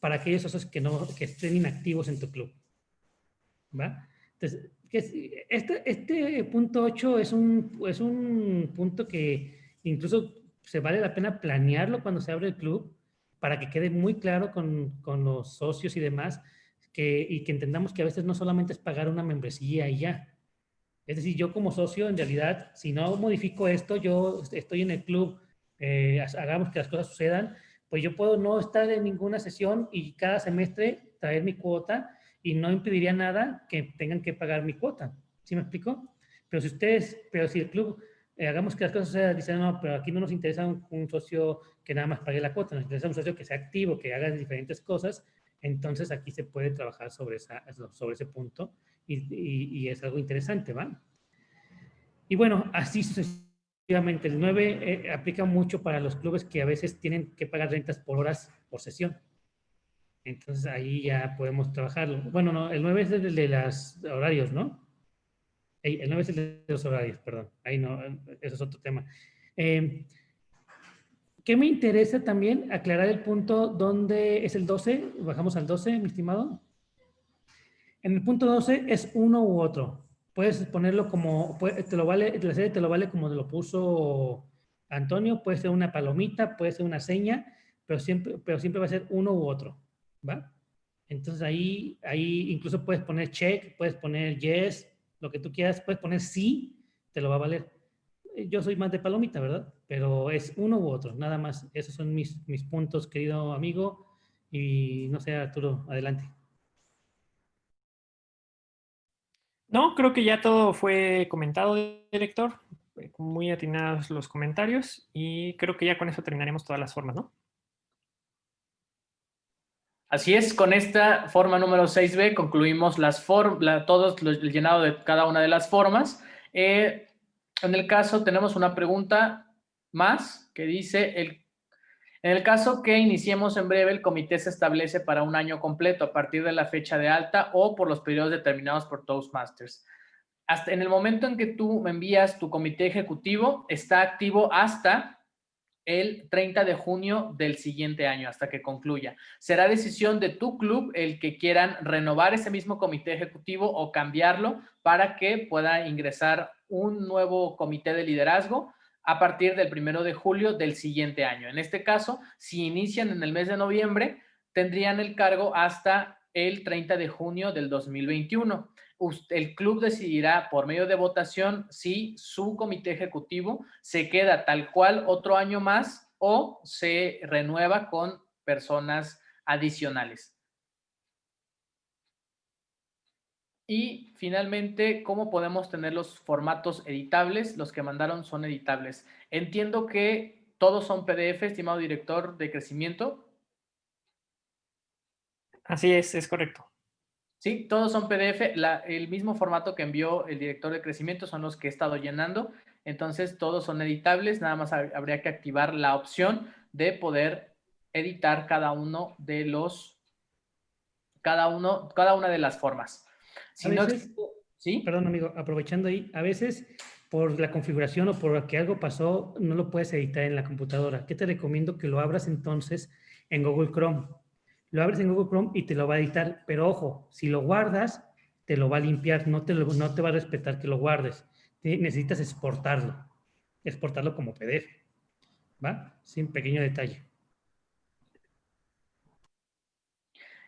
para aquellos socios que, no, que estén inactivos en tu club. ¿Va? Entonces, este, este punto 8 es un, es un punto que incluso se vale la pena planearlo cuando se abre el club para que quede muy claro con, con los socios y demás que, y que entendamos que a veces no solamente es pagar una membresía y ya. Es decir, yo como socio, en realidad, si no modifico esto, yo estoy en el club, eh, hagamos que las cosas sucedan, pues yo puedo no estar en ninguna sesión y cada semestre traer mi cuota y no impediría nada que tengan que pagar mi cuota. ¿Sí me explico? Pero si ustedes, pero si el club, eh, hagamos que las cosas se dicen, no, pero aquí no nos interesa un, socio que nada más pague la cuota, nos interesa un socio que sea activo, que haga diferentes cosas, entonces aquí se puede trabajar sobre, esa, sobre ese punto y, y es algo interesante, ¿va? Y bueno, así sucesivamente el 9 eh, aplica mucho para los clubes que a veces tienen que pagar rentas por horas por sesión. Entonces ahí ya podemos trabajarlo. Bueno, no, el 9 es el de los horarios, ¿no? El 9 es el de los horarios, perdón. Ahí no, eso es otro tema. Eh, ¿Qué me interesa también? Aclarar el punto donde es el 12. Bajamos al 12, mi estimado. En el punto 12 es uno u otro puedes ponerlo como, te lo vale, la serie te lo vale como lo puso Antonio, puede ser una palomita, puede ser una seña, pero siempre, pero siempre va a ser uno u otro, ¿va? Entonces ahí, ahí incluso puedes poner check, puedes poner yes, lo que tú quieras, puedes poner sí, te lo va a valer. Eh, yo soy más de palomita, ¿verdad? Pero es uno u otro, nada más. Esos son mis, mis puntos, querido amigo. Y no sé, Arturo, adelante. No, creo que ya todo fue comentado, director. Muy atinados los comentarios y creo que ya con eso terminaremos todas las formas, ¿no? Así es, con esta forma número 6B concluimos las todos el llenado de cada una de las formas. Eh, en el caso tenemos una pregunta más que dice, el en el caso que iniciemos en breve, el comité se establece para un año completo a partir de la fecha de alta o por los periodos determinados por Toastmasters. Hasta en el momento en que tú me envías tu comité ejecutivo, está activo hasta el 30 de junio del siguiente año, hasta que concluya. Será decisión de tu club el que quieran renovar ese mismo comité ejecutivo o cambiarlo para que pueda ingresar un nuevo comité de liderazgo a partir del primero de julio del siguiente año. En este caso, si inician en el mes de noviembre, tendrían el cargo hasta el 30 de junio del 2021. El club decidirá por medio de votación si su comité ejecutivo se queda tal cual otro año más o se renueva con personas adicionales. Y finalmente, ¿cómo podemos tener los formatos editables? Los que mandaron son editables. Entiendo que todos son PDF, estimado director de crecimiento. Así es, es correcto. Sí, todos son PDF. el mismo formato que envió el director de crecimiento son los que he estado llenando. Entonces, todos son editables. Nada más habría que activar la opción de poder editar cada uno de los, cada uno, cada una de las formas. Si no, ¿sí? Perdón, amigo, aprovechando ahí, a veces por la configuración o por que algo pasó, no lo puedes editar en la computadora. ¿Qué te recomiendo? Que lo abras entonces en Google Chrome. Lo abres en Google Chrome y te lo va a editar, pero ojo, si lo guardas, te lo va a limpiar, no te, no te va a respetar que lo guardes. necesitas exportarlo, exportarlo como PDF. ¿Va? Sin pequeño detalle.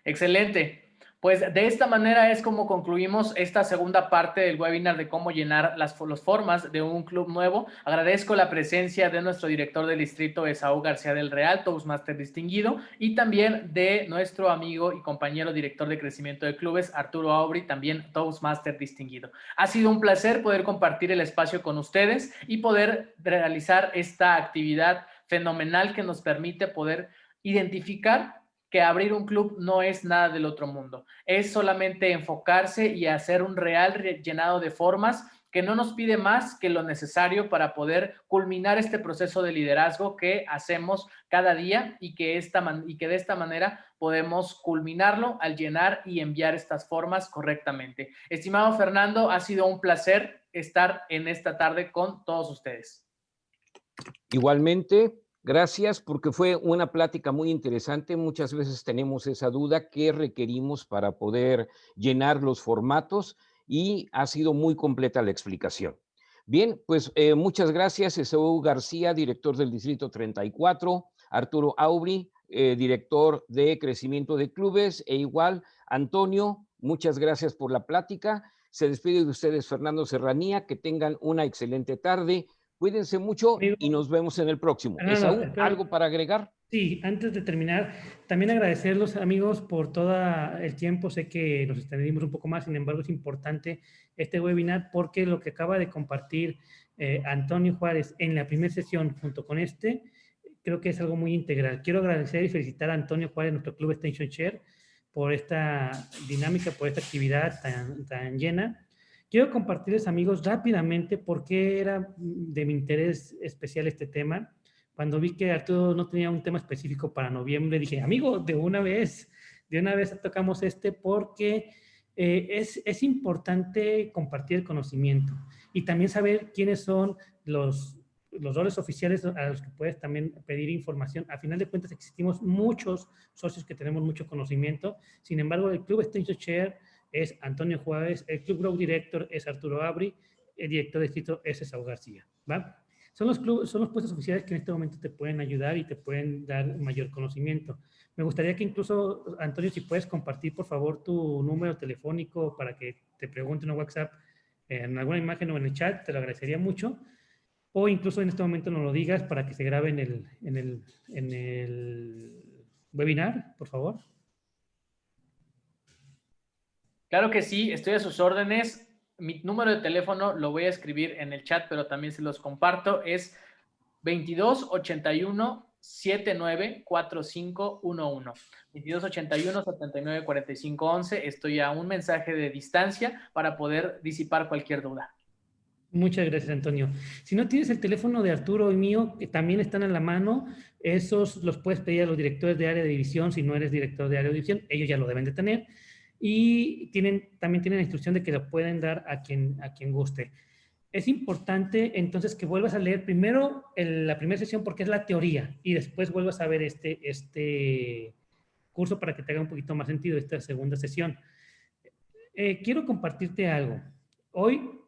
Excelente. Pues de esta manera es como concluimos esta segunda parte del webinar de cómo llenar las formas de un club nuevo. Agradezco la presencia de nuestro director del distrito, Esaú García del Real, Toastmaster distinguido, y también de nuestro amigo y compañero director de crecimiento de clubes, Arturo Aubry, también Toastmaster distinguido. Ha sido un placer poder compartir el espacio con ustedes y poder realizar esta actividad fenomenal que nos permite poder identificar que abrir un club no es nada del otro mundo. Es solamente enfocarse y hacer un real llenado de formas que no nos pide más que lo necesario para poder culminar este proceso de liderazgo que hacemos cada día y que, y que de esta manera podemos culminarlo al llenar y enviar estas formas correctamente. Estimado Fernando, ha sido un placer estar en esta tarde con todos ustedes. Igualmente, Gracias porque fue una plática muy interesante. Muchas veces tenemos esa duda, ¿qué requerimos para poder llenar los formatos? Y ha sido muy completa la explicación. Bien, pues eh, muchas gracias. Esaú García, director del Distrito 34, Arturo Aubry, eh, director de Crecimiento de Clubes, e igual Antonio, muchas gracias por la plática. Se despide de ustedes Fernando Serranía, que tengan una excelente tarde. Cuídense mucho y nos vemos en el próximo. ¿algo para agregar? Sí, antes de terminar, también agradecerlos amigos por todo el tiempo. Sé que nos extendimos un poco más, sin embargo es importante este webinar porque lo que acaba de compartir eh, Antonio Juárez en la primera sesión junto con este, creo que es algo muy integral. Quiero agradecer y felicitar a Antonio Juárez, nuestro club Extension Share, por esta dinámica, por esta actividad tan, tan llena Quiero compartirles, amigos, rápidamente por qué era de mi interés especial este tema. Cuando vi que Arturo no tenía un tema específico para noviembre, dije, amigo, de una vez, de una vez tocamos este porque eh, es, es importante compartir el conocimiento y también saber quiénes son los, los roles oficiales a los que puedes también pedir información. A final de cuentas existimos muchos socios que tenemos mucho conocimiento. Sin embargo, el Club Extension Share es Antonio Juárez, el Club Grow Director es Arturo Abri, el director de distrito es Saúl García. ¿va? Son los, son los puestos oficiales que en este momento te pueden ayudar y te pueden dar mayor conocimiento. Me gustaría que incluso, Antonio, si puedes compartir, por favor, tu número telefónico para que te pregunten en WhatsApp, en alguna imagen o en el chat, te lo agradecería mucho. O incluso en este momento nos lo digas para que se grabe en el, en el, en el webinar, por favor. Claro que sí, estoy a sus órdenes. Mi número de teléfono lo voy a escribir en el chat, pero también se los comparto. Es 2281 794511. 2281 794511. Estoy a un mensaje de distancia para poder disipar cualquier duda. Muchas gracias, Antonio. Si no tienes el teléfono de Arturo y mío, que también están a la mano, esos los puedes pedir a los directores de área de división. Si no eres director de área de división, ellos ya lo deben de tener y tienen, también tienen la instrucción de que lo pueden dar a quien, a quien guste. Es importante entonces que vuelvas a leer primero la primera sesión porque es la teoría y después vuelvas a ver este, este curso para que te haga un poquito más sentido esta segunda sesión. Eh, quiero compartirte algo. Hoy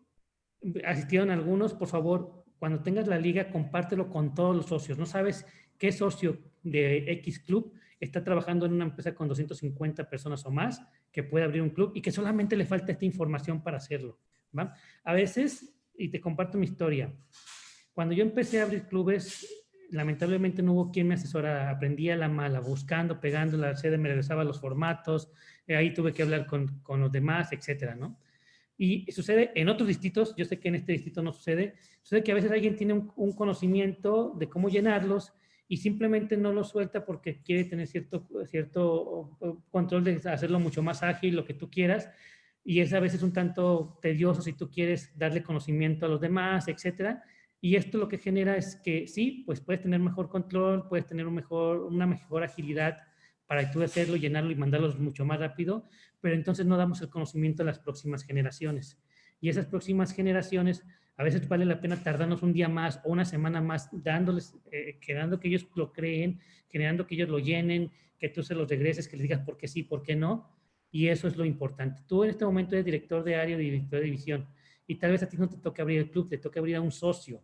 asistieron algunos, por favor, cuando tengas la liga, compártelo con todos los socios. No sabes qué socio de X Club está trabajando en una empresa con 250 personas o más, que puede abrir un club y que solamente le falta esta información para hacerlo. ¿va? A veces, y te comparto mi historia, cuando yo empecé a abrir clubes, lamentablemente no hubo quien me asesorara, aprendía la mala, buscando, pegando, la sede me regresaba los formatos, eh, ahí tuve que hablar con, con los demás, etcétera, ¿no? Y sucede en otros distritos, yo sé que en este distrito no sucede, sucede que a veces alguien tiene un conocimiento de cómo llenarlos y simplemente no lo suelta porque quiere tener cierto, cierto control de hacerlo mucho más ágil, lo que tú quieras, y es a veces un tanto tedioso si tú quieres darle conocimiento a los demás, etcétera. Y esto lo que genera es que sí, pues puedes tener mejor control, puedes tener un mejor, una mejor agilidad para tú hacerlo, llenarlo y mandarlos mucho más rápido, pero entonces no damos el conocimiento a las próximas generaciones. Y esas próximas generaciones a veces vale la pena tardarnos un día más o una semana más dándoles, eh, quedando que ellos lo creen, generando que ellos lo llenen, que tú se los regreses, que les digas por qué sí, por qué no. Y eso es lo importante. Tú en este momento eres director de área, director de división, y tal vez a ti no te toque abrir el club, te toque abrir a un socio.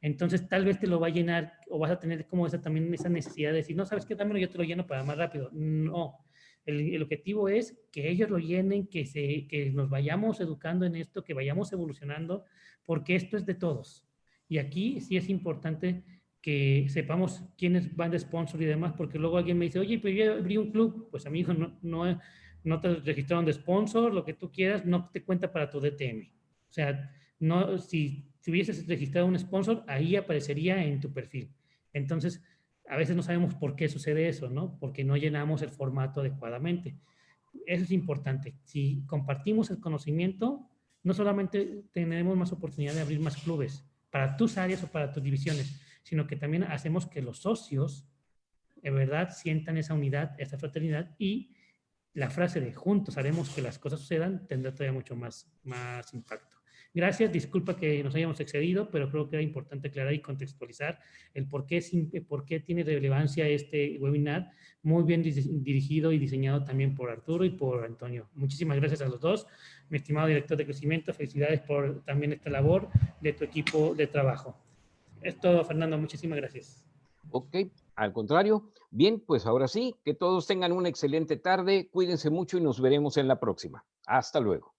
Entonces tal vez te lo va a llenar o vas a tener como esa también esa necesidad de decir, no, ¿sabes qué? Dámelo, yo te lo lleno para más rápido. No, el, objetivo es que ellos lo llenen, que, se, que nos vayamos educando en esto, que vayamos evolucionando, porque esto es de todos. Y aquí sí es importante que sepamos quiénes van de sponsor y demás, porque luego alguien me dice, oye, pero yo abrí un club, pues amigo, no, no, no te registraron de sponsor, lo que tú quieras, no te cuenta para tu DTM. O sea, no, si, si hubieses registrado un sponsor, ahí aparecería en tu perfil. Entonces, a veces no sabemos por qué sucede eso, ¿no? Porque no llenamos el formato adecuadamente. Eso es importante. Si compartimos el conocimiento, no solamente tenemos más oportunidad de abrir más clubes para tus áreas o para tus divisiones, sino que también hacemos que los socios, en verdad, sientan esa unidad, esa fraternidad y la frase de juntos haremos que las cosas sucedan tendrá todavía mucho más, más impacto. Gracias, disculpa que nos hayamos excedido, pero creo que era importante aclarar y contextualizar el por qué, por qué tiene relevancia este webinar, muy bien dirigido y diseñado también por Arturo y por Antonio. Muchísimas gracias a los dos. Mi estimado director de crecimiento, felicidades por también esta labor de tu equipo de trabajo. Es todo, Fernando. Muchísimas gracias. Ok, al contrario. Bien, pues ahora sí, que todos tengan una excelente tarde. Cuídense mucho y nos veremos en la próxima. Hasta luego.